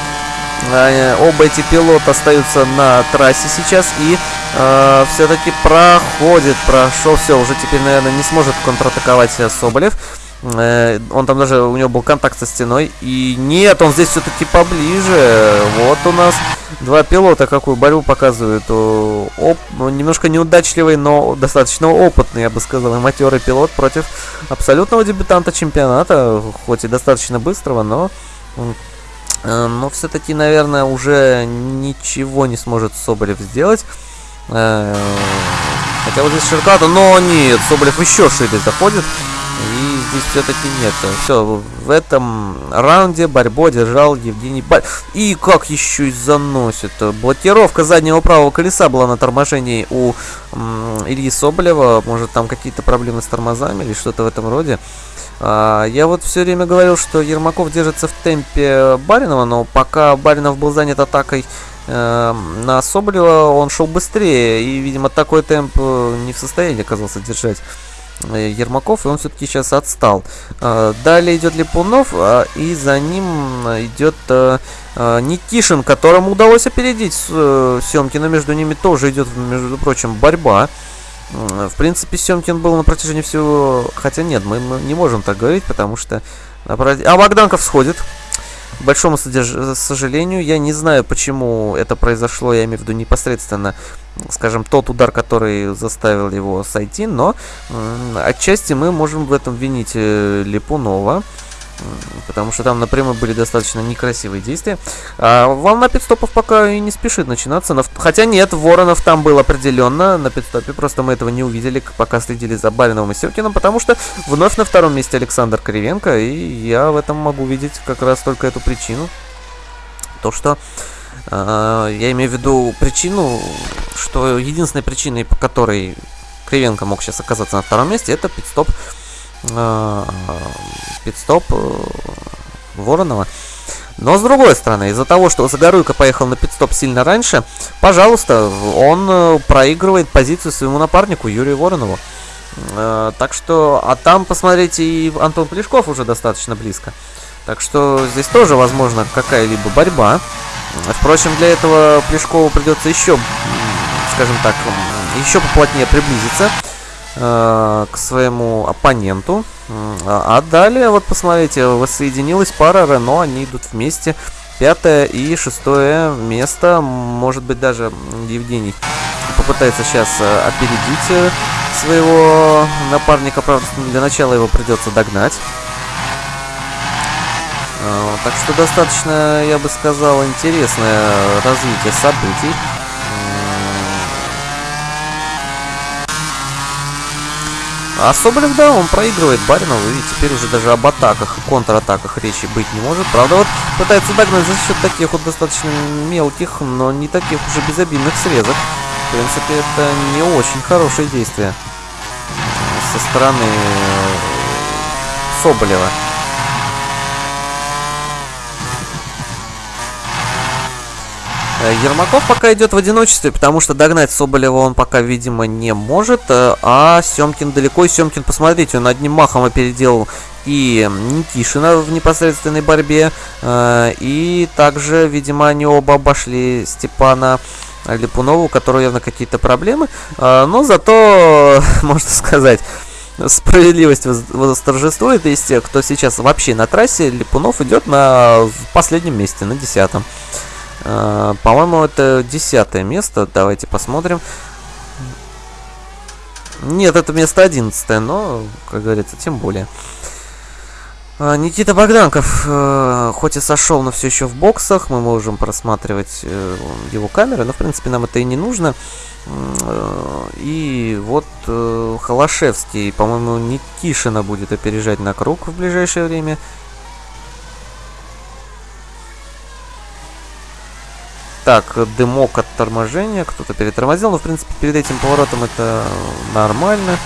Speaker 1: Э, оба эти пилота остаются на трассе сейчас и э, все-таки проходит, прошел, все, уже теперь, наверное, не сможет контратаковать Соболев. Э, он там даже, у него был контакт со стеной. И нет, он здесь все-таки поближе. Вот у нас два пилота, какую борьбу показывают. Оп, ну, немножко неудачливый, но достаточно опытный, я бы сказал, матерый пилот против абсолютного дебютанта чемпионата. Хоть и достаточно быстрого, но Э, но все-таки, наверное, уже ничего не сможет Соболев сделать. Э, хотя вот здесь Ширката, но нет, Соболев еще шире заходит. И здесь все-таки нет. Все, в этом раунде борьбу держал Евгений Баль. И как еще и заносит. Блокировка заднего правого колеса была на торможении у Ильи Соболева. Может там какие-то проблемы с тормозами или что-то в этом роде. А, я вот все время говорил, что Ермаков держится в темпе Баринова, но пока Баринов был занят атакой э, на Соболева, он шел быстрее, и, видимо, такой темп э, не в состоянии оказался держать э, Ермаков, и он все-таки сейчас отстал. А, далее идет Липунов, а, и за ним идет Никишин, которому удалось опередить Семкина. Между ними тоже идет, между прочим, борьба. В принципе, Семкин был на протяжении всего... Хотя нет, мы, не можем так говорить, потому что... А Богданков сходит. К большому содерж... сожалению, я не знаю, почему это произошло, я имею в виду непосредственно, скажем, тот удар, который заставил его сойти, но отчасти мы можем в этом винить э, Липунова. Потому что там напрямую были достаточно некрасивые действия. А волна пидстопов пока и не спешит начинаться. Хотя нет, Воронов там был определенно на пидстопе. Просто мы этого не увидели, пока следили за Бариновым и Севкиным. Потому что вновь на втором месте Александр Кривенко. И я в этом могу видеть как раз только эту причину. То, что... Э, я имею в виду причину, что единственной причиной, по которой Кривенко мог сейчас оказаться на втором месте, это пидстоп э, пидстоп э, Воронова. Но с другой стороны, из-за того, что Загоруйко поехал на пидстоп сильно раньше, пожалуйста, он э, проигрывает позицию своему напарнику Юрию Воронову. Так что, а там, посмотрите, и Антон Плешков уже достаточно близко. Так что здесь тоже возможно какая-либо борьба. Впрочем, для этого Плешкову придется еще, скажем так, еще поплотнее приблизиться к своему оппоненту. А, а далее, вот посмотрите, воссоединилась пара Рено, они идут вместе. Пятое и шестое место, может быть даже Евгений попытается сейчас э, опередить э, своего напарника, правда, для начала его придется догнать. Так что достаточно, я бы сказал, интересное развитие событий. А Соболев, да, он проигрывает Баринову, и теперь уже даже об атаках и контратаках речи быть не может. Правда, вот пытается догнать за счет таких вот достаточно мелких, но не таких уже безобидных срезок. В принципе, это не очень хорошее действие со стороны Соболева. Ермаков пока идет в одиночестве, потому что догнать Соболева он пока, видимо, не может. Э, а Семкин далеко. И Семкин, посмотрите, он одним махом опередил и Никишина в непосредственной борьбе. Э, и также, видимо, они оба обошли Степана Липунову, у которого явно какие-то проблемы. Но зато, можно сказать, справедливость восторжествует из тех, кто сейчас вообще на трассе. Липунов идет на последнем месте, на десятом. А, по-моему, это десятое место. Давайте посмотрим. Нет, это место одиннадцатое, но, как говорится, тем более. А, Никита Богданков, э, хоть и сошел, но все еще в боксах. Мы можем просматривать э, его камеры, но, в принципе, нам это и не нужно. Э, и вот Холошевский, по-моему, Никишина будет опережать на круг в ближайшее время. Так, дымок от торможения, кто-то перетормозил, но в принципе перед этим поворотом это нормально.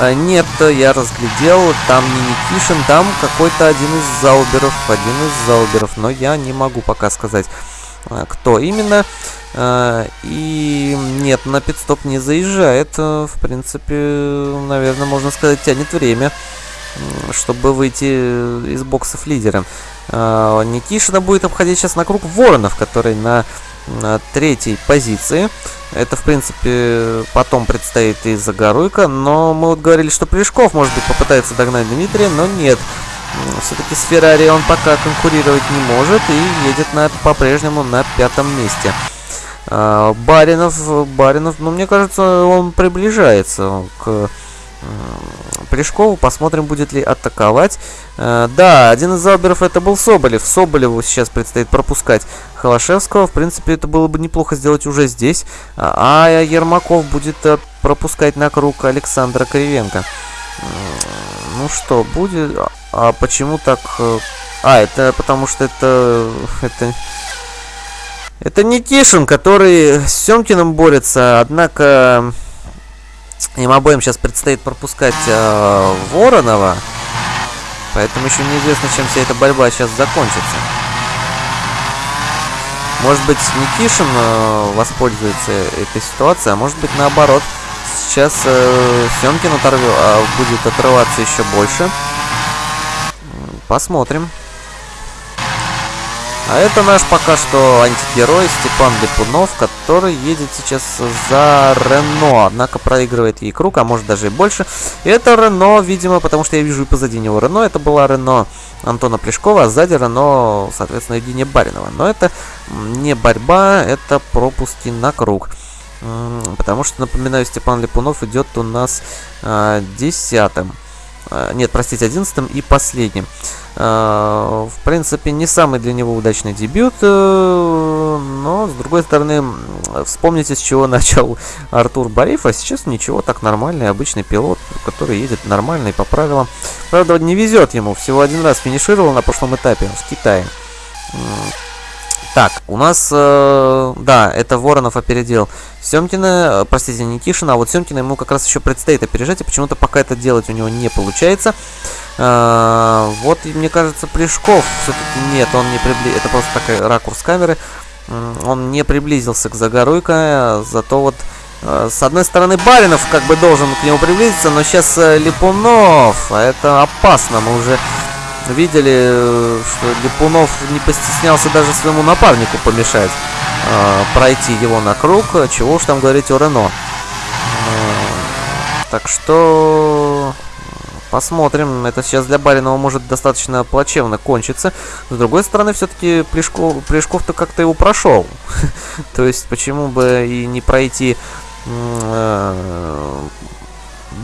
Speaker 1: А, нет, я разглядел, там не Никишин, там какой-то один из зауберов, один из зауберов, но я не могу пока сказать, а, кто именно. А, и нет, на пидстоп не заезжает, в принципе, наверное, можно сказать, тянет время чтобы выйти из боксов лидером. А, Никишина будет обходить сейчас на круг Воронов, который на, третьей позиции. Это, в принципе, потом предстоит и Загоруйка, но мы вот говорили, что Плешков, может быть, попытается догнать Дмитрия, но нет. Все-таки с Феррари он пока конкурировать не может и едет на, по-прежнему на пятом месте. А, Баринов, Баринов, ну, мне кажется, он приближается к Плешкову. Посмотрим, будет ли атаковать. Э, да, один из зауберов это был Соболев. Соболеву сейчас предстоит пропускать Холошевского. В принципе, это было бы неплохо сделать уже здесь. А, а Ермаков будет э, пропускать на круг Александра Кривенко. Ну что, будет... А, а почему так... Э, а, это потому что это... Это... Это Никишин, который с Семкиным борется, однако им обоим сейчас предстоит пропускать э, Воронова. Поэтому еще неизвестно, чем вся эта борьба сейчас закончится. Может быть, Никишин э, воспользуется этой ситуацией, а может быть, наоборот. Сейчас э, Семкин оторв... э, будет отрываться еще больше. Посмотрим. А это наш пока что антигерой Степан Липунов, который едет сейчас за Рено, однако проигрывает ей круг, а может даже и больше. И это Рено, видимо, потому что я вижу и позади него Рено, это была Рено Антона Плешкова, а сзади Рено, соответственно, Евгения Баринова. Но это не борьба, это пропуски на круг. Потому что, напоминаю, Степан Липунов идет у нас а, десятым. А, нет, простите, одиннадцатым и последним. А, в принципе, не самый для него удачный дебют, э, но, с другой стороны, вспомните, с чего начал Артур Бариф, а сейчас ничего, так нормальный, обычный пилот, который едет нормально и по правилам. Правда, не везет ему, всего один раз финишировал на прошлом этапе в Китае. Так, у нас, э, да, это Воронов опередил Семкина, э, простите, Никишина, а вот Семкина ему как раз еще предстоит опережать, и почему-то пока это делать у него не получается. Э, вот, мне кажется, Плешков все-таки нет, он не прибли... Это просто такой ракурс камеры. он не приблизился к Загоруйко, зато вот э, с одной стороны Баринов как бы должен к нему приблизиться, но сейчас э, Липунов, а это опасно, мы уже видели, э, что Липунов не постеснялся даже своему напарнику помешать пройти его на круг, чего уж там говорить о Рено. Так что Посмотрим. Это сейчас для Баринова может достаточно плачевно кончиться. С другой стороны, все-таки Плешков, Плешков-то как-то его прошел. То есть, почему бы и не пройти э,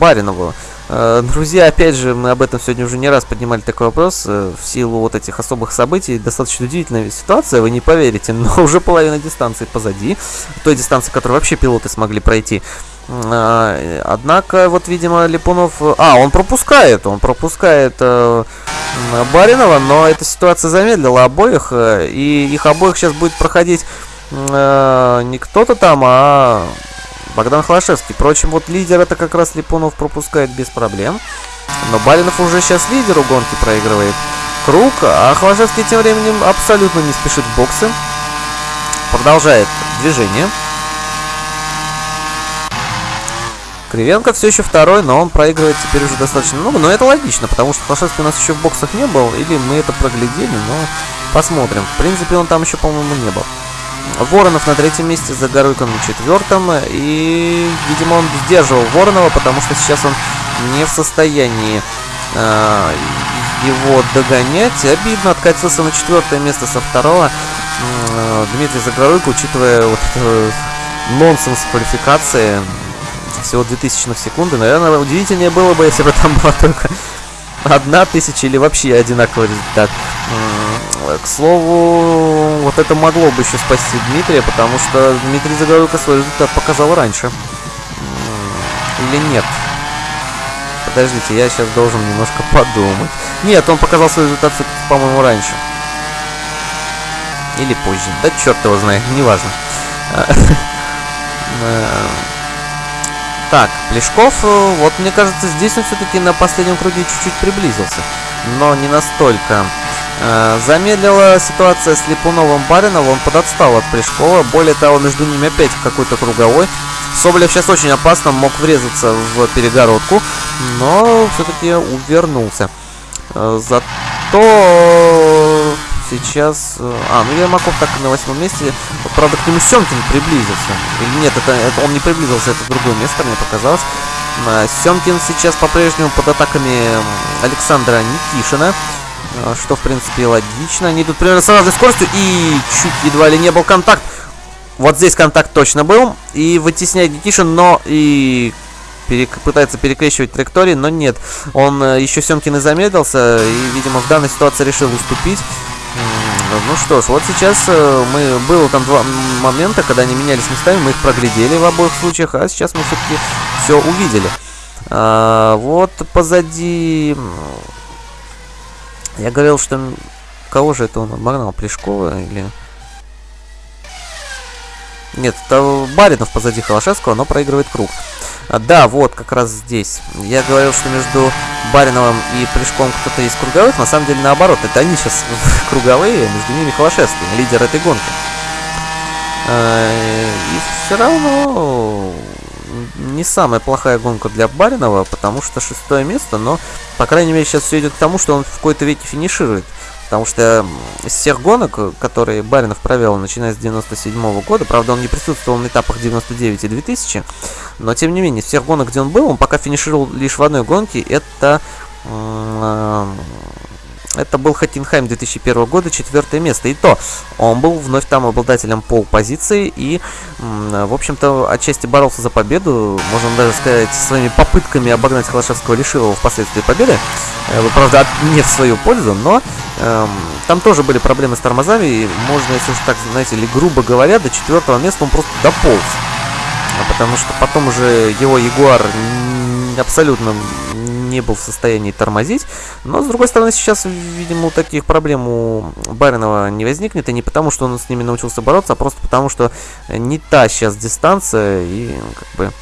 Speaker 1: Баринову. Э, друзья, опять же, мы об этом сегодня уже не раз поднимали такой вопрос. Э, в силу вот этих особых событий, достаточно удивительная ситуация, вы не поверите, но уже половина дистанции позади. Той дистанции, которую вообще пилоты смогли пройти. А, однако, вот, видимо, Липунов... А, он пропускает, он пропускает э, Баринова, но эта ситуация замедлила обоих, э, и их обоих сейчас будет проходить э, не кто-то там, а Богдан Холошевский. Впрочем, вот лидер это как раз Липунов пропускает без проблем. Но Баринов уже сейчас лидеру гонки проигрывает круг, а Холошевский тем временем абсолютно не спешит в боксы. Продолжает движение. Кривенко все еще второй, но он проигрывает теперь уже достаточно много. Но это логично, потому что Холошевский у нас еще в боксах не был. Или мы это проглядели, но посмотрим. В принципе, он там еще, по-моему, не был. Воронов на третьем месте, Загоруйко на четвертом. И, видимо, он сдерживал Воронова, потому что сейчас он не в состоянии э, его догонять. Обидно, откатился на четвертое место со второго. Э, Дмитрий Загоруйко, учитывая вот это нонсенс квалификации, всего 2000 секунды. Наверное, удивительнее было бы, если бы там была только одна тысяча или вообще одинаковый результат. К слову, вот это могло бы еще спасти Дмитрия, потому что Дмитрий Загоруйко свой результат показал раньше. Или нет? Подождите, я сейчас должен немножко подумать. Нет, он показал свой результат, по-моему, раньше. Или позже. Да черт его знает, неважно. Э, так, Плешков, э, вот мне кажется, здесь он все-таки на последнем круге чуть-чуть приблизился. Но не настолько. Э, замедлила ситуация с Липуновым Бариновым, он подотстал от Плешкова. Более того, между ними опять какой-то круговой. Соболев сейчас очень опасно мог врезаться в перегородку, но все-таки увернулся. Э, зато сейчас... Э, а, ну Ермаков так на восьмом месте. Правда, к нему Семкин приблизился. Или нет, это, это он не приблизился, это другое место, мне показалось. Семкин сейчас по-прежнему под атаками Александра Никишина. А, что, в принципе, логично. Они тут примерно с разной скоростью. И чуть едва ли не был контакт. Вот здесь контакт точно был. И вытесняет Никишин, но и перек... пытается перекрещивать траектории, но нет. Он э, еще Семкин и замедлился, и, видимо, в данной ситуации решил уступить. Ну что ж, вот сейчас э, мы... Было там два момента, когда они менялись местами, мы их проглядели в обоих случаях, а сейчас мы все-таки все увидели. А, вот позади... Я говорил, что... Кого же это он обогнал? Плешкова или... Нет, это Баринов позади Холошевского, но проигрывает круг. А, да, вот, как раз здесь. Я говорил, что между Бариновым и Плешком кто-то из круговых. На самом деле, наоборот. Это они сейчас круговые, между ними Холошевский, лидер этой гонки. А, и все равно не самая плохая гонка для Баринова, потому что шестое место, но, по крайней мере, сейчас все идет к тому, что он в какой-то веке финиширует. Потому что из всех гонок, которые Баринов провел, начиная с 97 -го года, правда, он не присутствовал на этапах 99 и 2000, но, тем не менее, всех гонок, где он был, он пока финишировал лишь в одной гонке, это это был Хаттенхайм 2001 года, четвертое место. И то, он был вновь там обладателем пол позиции и, в общем-то, отчасти боролся за победу. Можно даже сказать, своими попытками обогнать Холошевского лишил впоследствии победы. Э, правда, не в свою пользу, но эм, там тоже были проблемы с тормозами. И можно, если уж так, знаете, или грубо говоря, до четвертого места он просто дополз. Потому что потом уже его Ягуар абсолютно не был в состоянии тормозить. Но, с другой стороны, сейчас, видимо, таких проблем у Баринова не возникнет. И не потому, что он с ними научился бороться, а просто потому, что не та сейчас дистанция. И, как бы,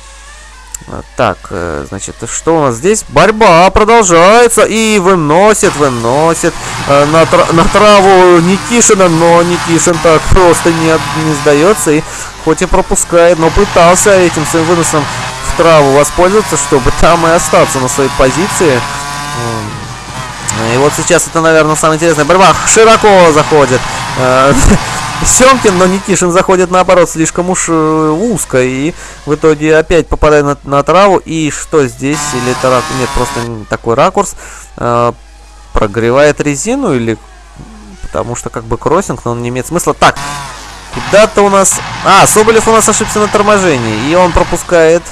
Speaker 1: Так, э, значит, что у нас здесь? Борьба продолжается и выносит, выносит э, на, тра на траву Никишина, но Никишин так просто не, не сдается и хоть и пропускает, но пытался этим своим выносом траву воспользоваться, чтобы там и остаться на своей позиции. И вот сейчас это, наверное, самая интересная борьба. Широко заходит. Э, Семкин, но Никишин заходит наоборот слишком уж э, узко и в итоге опять попадает на, на траву. И что здесь? Или это ракурс? Нет, просто такой ракурс. Э, прогревает резину или... Потому что как бы кроссинг, но он не имеет смысла. Так, куда-то у нас... А, Соболев у нас ошибся на торможении. И он пропускает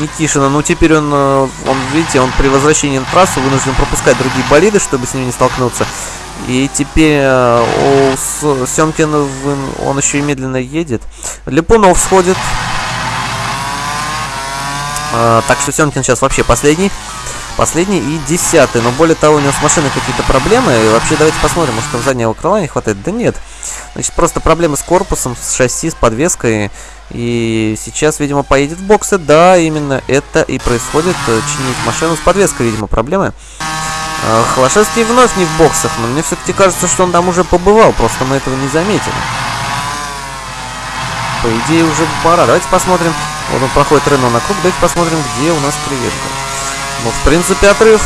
Speaker 1: Никишина. Ну, теперь он, э, он, видите, он при возвращении на трассу вынужден пропускать другие болиды, чтобы с ними не столкнуться. И теперь э, у Семкина он еще и медленно едет. Липунов сходит. Э, так что Семкин сейчас вообще последний. Последний и десятый. Но более того, у него с машиной какие-то проблемы. И вообще давайте посмотрим, может там заднего крыла не хватает. Да нет. Значит, просто проблемы с корпусом, с шасси, с подвеской. И сейчас, видимо, поедет в боксы. Да, именно это и происходит. Чинить машину с подвеской, видимо, проблемы. А, Холошевский вновь не в боксах, но мне все-таки кажется, что он там уже побывал, просто мы этого не заметили. По идее, уже пора. Давайте посмотрим. Вот он проходит Рено на круг. Давайте посмотрим, где у нас креветка. Ну, в принципе, отрыв,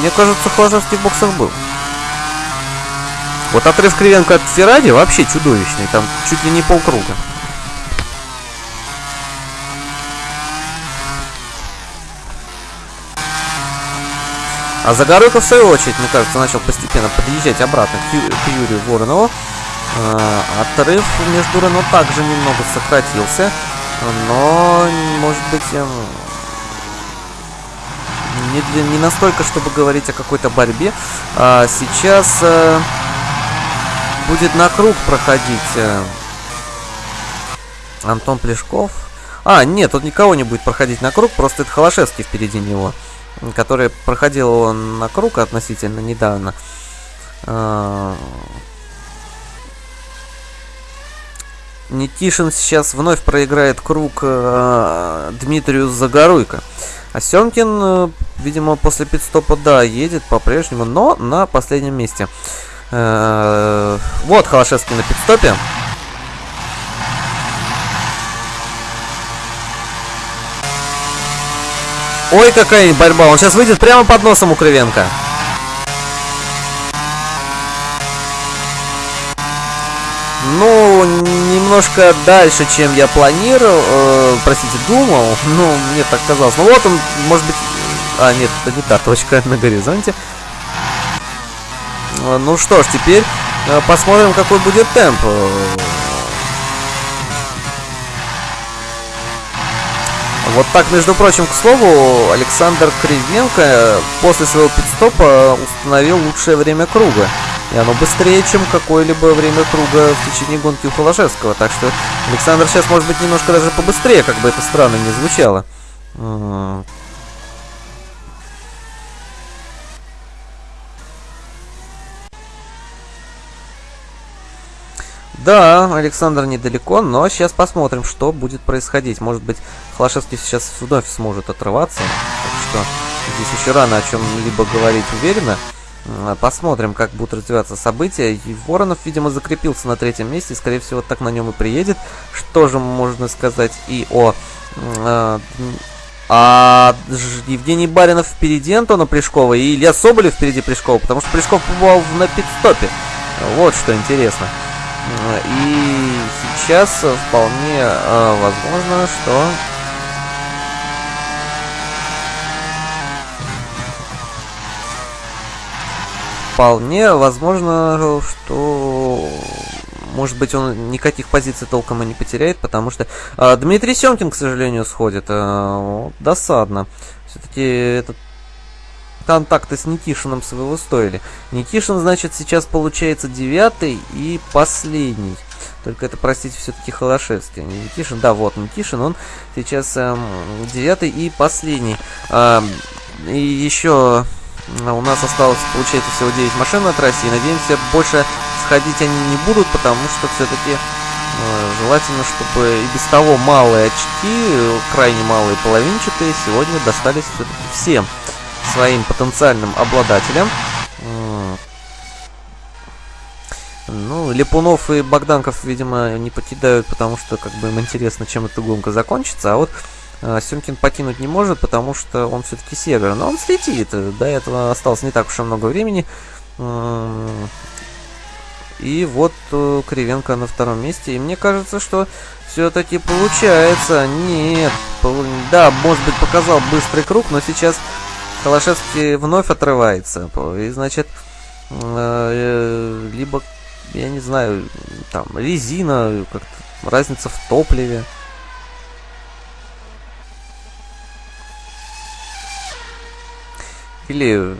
Speaker 1: мне кажется, Холошевский в боксах был. Вот отрыв Кривенко от Феррари вообще чудовищный. Там чуть ли не полкруга. А Загоройко, в свою очередь, мне кажется, начал постепенно подъезжать обратно к, Ю к Юрию Воронову. А, отрыв между Рено также немного сократился. Но, может быть, эм, не, для, не настолько, чтобы говорить о какой-то борьбе. А сейчас э, будет на круг проходить э, Антон Плешков. А, нет, тут никого не будет проходить на круг, просто это Холошевский впереди него который проходил он на круг относительно недавно. А, Никишин сейчас вновь проиграет круг э, Дмитрию Загоруйко. А Семкин, э, видимо, после пидстопа, да, едет по-прежнему, но на последнем месте. Э, вот Холошевский на пидстопе. Ой, какая борьба. Он сейчас выйдет прямо под носом у Кривенко. Ну, немножко дальше, чем я планировал, э, простите, думал, ну, мне так казалось. Ну вот он, может быть... А, нет, это не та точка на горизонте. Э, ну что ж, теперь э, посмотрим, какой будет темп. Вот так, между прочим, к слову, Александр Кривенко после своего пидстопа установил лучшее время круга. И оно быстрее, чем какое-либо время круга в течение гонки у Холошевского. Так что Александр сейчас может быть немножко даже побыстрее, как бы это странно не звучало. Да, Александр недалеко, но сейчас посмотрим, что будет происходить. Может быть, Холошевский сейчас вновь сможет отрываться. Так что здесь еще рано о чем-либо говорить уверенно. Посмотрим, как будут развиваться события. И Воронов, видимо, закрепился на третьем месте. Скорее всего, так на нем и приедет. Что же можно сказать и о... Э, а Евгений Баринов впереди Антона Плешкова и Илья Соболев впереди Плешкова, потому что Плешков побывал на пидстопе. Вот что интересно. И сейчас вполне э, возможно, что вполне возможно, что может быть он никаких позиций толком и не потеряет, потому что э, Дмитрий Семкин, к сожалению, сходит. Э, досадно. Все-таки этот контакты с Никишином своего стоили. Никишин, значит, сейчас получается девятый и последний. Только это, простите, все-таки Холошевский. Не Никишин, да, вот Никишин, он сейчас эм, девятый и последний. Эм, и еще у нас осталось, получается, всего 9 машин на трассе. И надеемся, больше сходить они не будут, потому что все-таки Желательно, чтобы и без того малые очки, крайне малые половинчатые, сегодня достались все-таки всем своим потенциальным обладателям. Ну, Липунов и Богданков, видимо, не покидают, потому что как бы им интересно, чем эта гонка закончится. А вот э, Семкин покинуть не может, потому что он все-таки север. Но он слетит. До этого осталось не так уж и много времени. И вот э, Кривенко на втором месте. И мне кажется, что все-таки получается. Нет. Да, может быть, показал быстрый круг, но сейчас Холошевский вновь отрывается. И, значит, э, либо, я не знаю, там, резина, как-то разница в топливе. Или,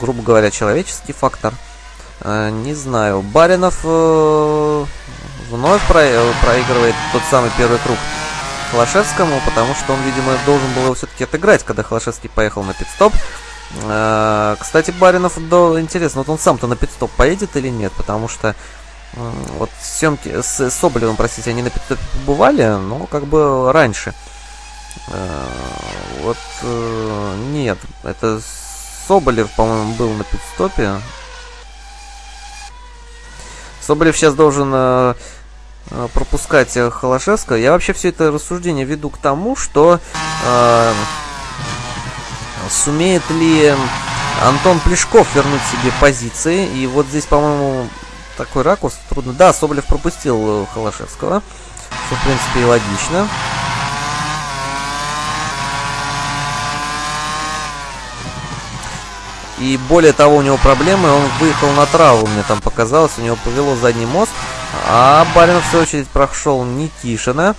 Speaker 1: грубо говоря, человеческий фактор. Э, не знаю. Баринов э, вновь про проигрывает тот самый первый круг Холошевскому, потому что он, видимо, должен был его все-таки отыграть, когда Холошевский поехал на пидстоп. Э, кстати, Баринов, да, интересно, вот он сам-то на пидстоп поедет или нет, потому что э, вот съемки с Соболевым, простите, они на пидстопе побывали, но как бы раньше. Э, вот э, нет, это Соболев, по-моему, был на пидстопе. Соболев сейчас должен э, э пропускать э, Холошевского. Я вообще все это рассуждение веду к тому, что э, сумеет ли Антон Плешков вернуть себе позиции. И вот здесь, по-моему, такой ракурс трудно. Да, Соболев пропустил э, Холошевского, что, в принципе, и логично. И более того, у него проблемы, он выехал на траву, мне там показалось, у него повело задний мост. А Баринов, в свою очередь, прошел Никишина.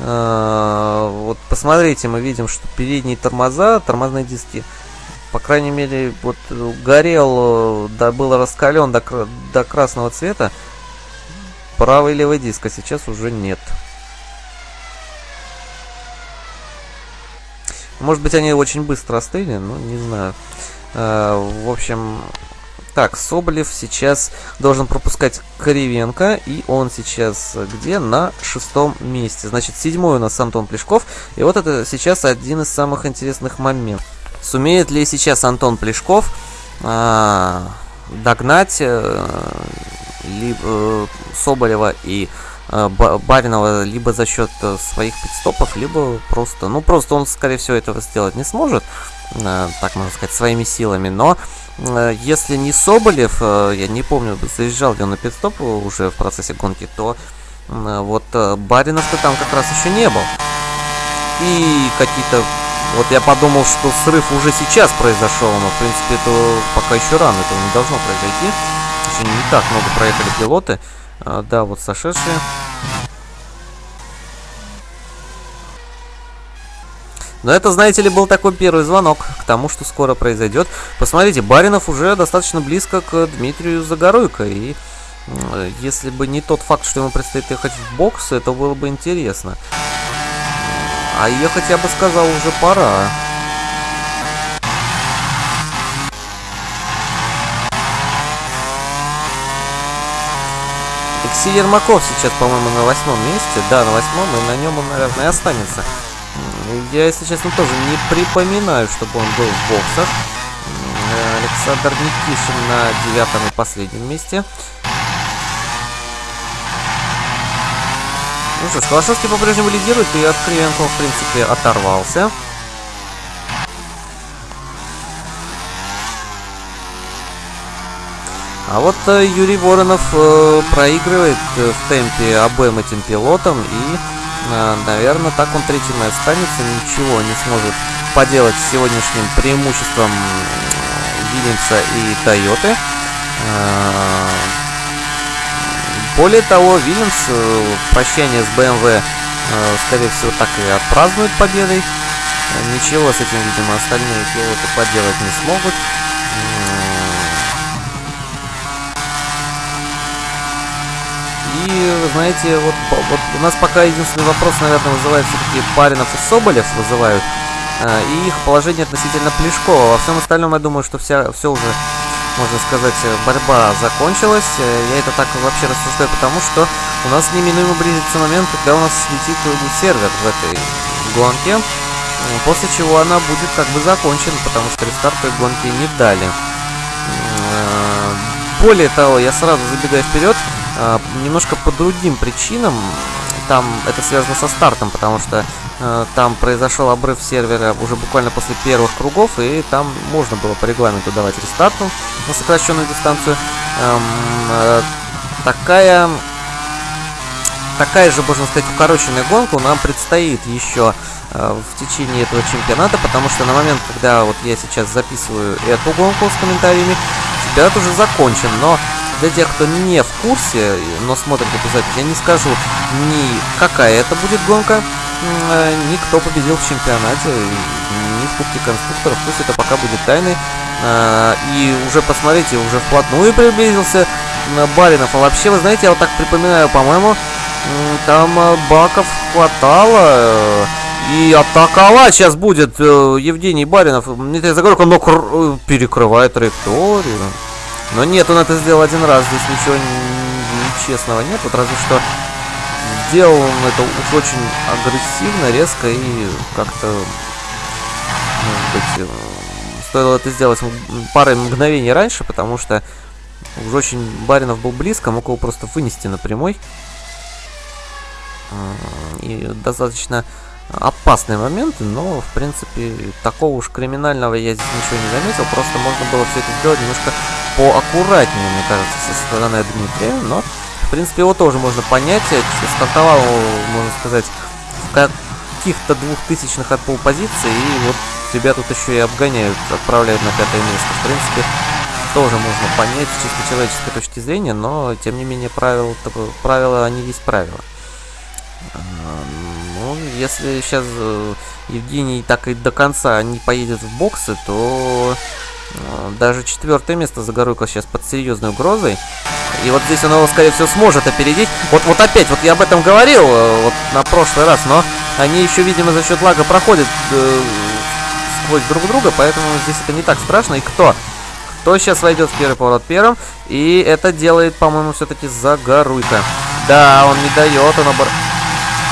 Speaker 1: А, вот посмотрите, мы видим, что передние тормоза, тормозные диски, по крайней мере, вот горел, да, был раскален до, до красного цвета. Правый и левый диск, а сейчас уже нет. Может быть, они очень быстро остыли, но не знаю. Э, в общем, так, Соболев сейчас должен пропускать Кривенко, и он сейчас где? На шестом месте. Значит, седьмой у нас Антон Плешков, и вот это сейчас один из самых интересных моментов. Сумеет ли сейчас Антон Плешков а, догнать а, либо, э, Соболева и а, Баринова либо за счет своих пидстопов, либо просто, ну просто он, скорее всего, этого сделать не сможет. Э, так можно сказать, своими силами. Но э, если не Соболев, э, я не помню, заезжал ли он на пидстоп уже в процессе гонки, то вот Баринов-то там как раз еще не был. И какие-то... Вот я подумал, что срыв уже сейчас произошел, но в принципе это пока еще рано, этого не должно произойти. Еще не так много проехали пилоты. Да, вот сошедшие. Но это, знаете ли, был такой первый звонок к тому, что скоро произойдет. Посмотрите, Баринов уже достаточно близко к Дмитрию Загоруйко. И если бы не тот факт, что ему предстоит ехать в бокс, это было бы интересно. А ехать, я бы сказал, уже пора. Алексей Ермаков сейчас, по-моему, на восьмом месте. Да, на восьмом, и на нем он, наверное, останется. Я, если честно, тоже не припоминаю, чтобы он был в боксах. Александр Никишин на девятом и последнем месте. Ну что ж, Холошевский по-прежнему лидирует, и от Кривенко, в принципе, оторвался. А вот э, Юрий Воронов э, проигрывает э, в темпе обоим этим пилотам и Э, наверное, так он третьим и останется. Ничего не сможет поделать с сегодняшним преимуществом Вильямса и Тойоты. Э, более того, Вильямс э, прощание с BMW, скорее всего, так и отпразднует победой. Ничего с этим, видимо, остальные пилоты поделать не смогут. Знаете, вот, вот у нас пока единственный вопрос, наверное, вызывает все-таки Баринов и Соболев вызывают. Э, и их положение относительно Плешкова. Во всем остальном, я думаю, что вся, все уже можно сказать, борьба закончилась. Я это так вообще рассуждаю, потому что у нас неминуемо близится момент, когда у нас слетит сервер в этой гонке, после чего она будет как бы закончена, потому что рестарт гонки не дали. Более того, я сразу забегаю вперед, немножко по другим причинам. Там это связано со стартом, потому что Э, там произошел обрыв сервера уже буквально после первых кругов, и там можно было по регламенту давать рестарт на сокращенную дистанцию. Эм, э, такая, такая же, можно сказать, укороченная гонка нам предстоит еще э, в течение этого чемпионата, потому что на момент, когда вот я сейчас записываю эту гонку с комментариями, чемпионат уже закончен, но для тех, кто не в курсе, но смотрит эту запись, я не скажу ни какая это будет гонка, Э, никто победил в чемпионате, ни в Кубке конструкторов, пусть это пока будет тайной. Э, и уже посмотрите, уже вплотную приблизился Баринов. А вообще, вы знаете, я вот так припоминаю, по-моему, там э, баков хватало. И атаковать сейчас будет Евгений Баринов. Дмитрий Загорко, но перекрывает траекторию. Но нет, он это сделал один раз. Здесь ничего нечестного нет. Вот разве что сделал он это уж очень агрессивно, резко и как-то, может быть, э, стоило это сделать парой мгновений раньше, потому что уже очень Баринов был близко, мог его просто вынести на прямой. И достаточно опасные моменты, но, в принципе, такого уж криминального я здесь ничего не заметил. Просто можно было все это сделать немножко поаккуратнее, мне кажется, со стороны Дмитрия, но в принципе, его тоже можно понять. Стартовал, можно сказать, в каких-то двухтысячных от полпозиции. И вот тебя тут еще и обгоняют, отправляют на пятое место. В принципе, тоже можно понять с чисто человеческой точки зрения, но, тем не менее, правила, правила они есть правила. А, ну, если сейчас э, Евгений так и до конца не поедет в боксы, то э, даже четвертое место Загоруйко сейчас под серьезной угрозой. И вот здесь он его, скорее всего, сможет опередить. Вот, вот опять, вот я об этом говорил э, вот на прошлый раз, но они еще, видимо, за счет лага проходят э, сквозь друг друга, поэтому здесь это не так страшно. И кто? Кто сейчас войдет в первый поворот первым? И это делает, по-моему, все-таки Загоруйка. Да, он не дает, он обор...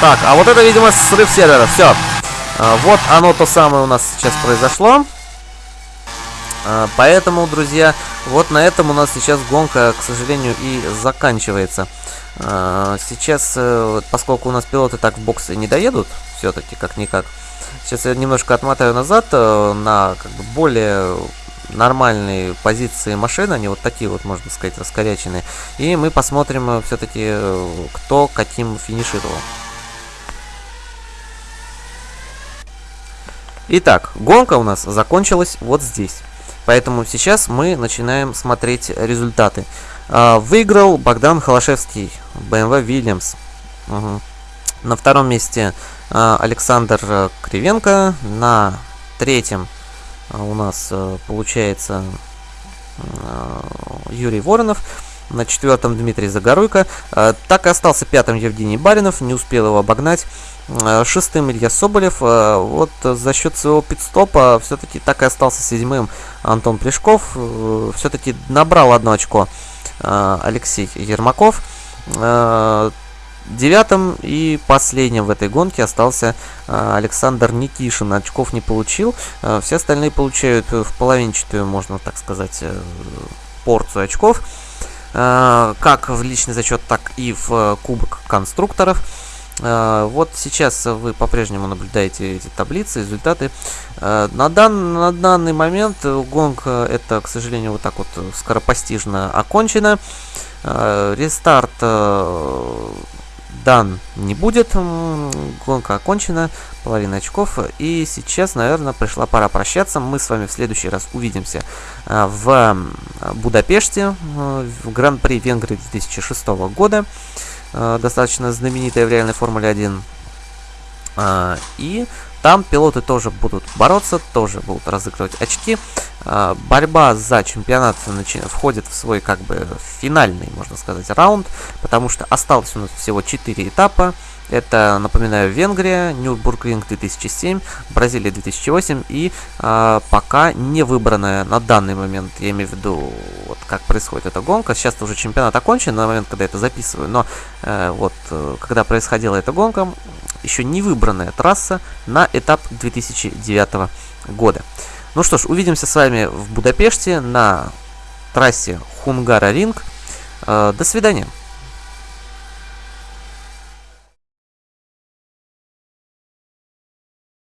Speaker 1: Так, а вот это, видимо, срыв сервера. Все. А, вот оно то самое у нас сейчас произошло. А, поэтому, друзья, вот на этом у нас сейчас гонка, к сожалению, и заканчивается. А, сейчас, э, поскольку у нас пилоты так в боксы не доедут, все-таки, как-никак, сейчас я немножко отмотаю назад э, на как бы, более нормальные позиции машины, они вот такие вот, можно сказать, раскоряченные. И мы посмотрим э, все-таки, кто каким финишировал. Итак, гонка у нас закончилась вот здесь. Поэтому сейчас мы начинаем смотреть результаты. А, выиграл Богдан Холошевский, BMW Williams. Угу. На втором месте а, Александр Кривенко. На третьем а, у нас получается Юрий Воронов. На четвертом Дмитрий Загоруйко. Так и остался пятым Евгений Баринов. Не успел его обогнать. Э, шестым Илья Соболев. Э, вот за счет своего пидстопа все-таки так и остался седьмым Антон Плешков. Э, все-таки набрал одно очко Алексей Ермаков. Девятым и последним в этой гонке остался Александр Никишин. Очков не получил. Все остальные получают в половинчатую, можно так сказать, порцию очков. Как в личный зачет, так и в кубок конструкторов. А, вот сейчас вы по-прежнему наблюдаете эти таблицы, результаты. А, на, дан, на данный момент гонка это, к сожалению, вот так вот скоропостижно окончена. А, рестарт э, дан не будет. Гонка окончена, половина очков. И сейчас, наверное, пришла пора прощаться. Мы с вами в следующий раз увидимся в Будапеште, в Гран-при Венгрии 2006 года. Э, достаточно знаменитая в реальной Формуле 1. Э, и там пилоты тоже будут бороться, тоже будут разыгрывать очки. Э, борьба за чемпионат входит в свой как бы финальный, можно сказать, раунд, потому что осталось у нас всего 4 этапа. Это, напоминаю, Венгрия, Нюрбургринг 2007, Бразилия 2008 и э, пока не выбранная на данный момент, я имею в виду, вот как происходит эта гонка. Сейчас уже чемпионат окончен на момент, когда я это записываю, но э, вот э, когда происходила эта гонка, еще не выбранная трасса на этап 2009 года. Ну что ж, увидимся с вами в Будапеште на трассе Хунгара Ринг. Э, до свидания.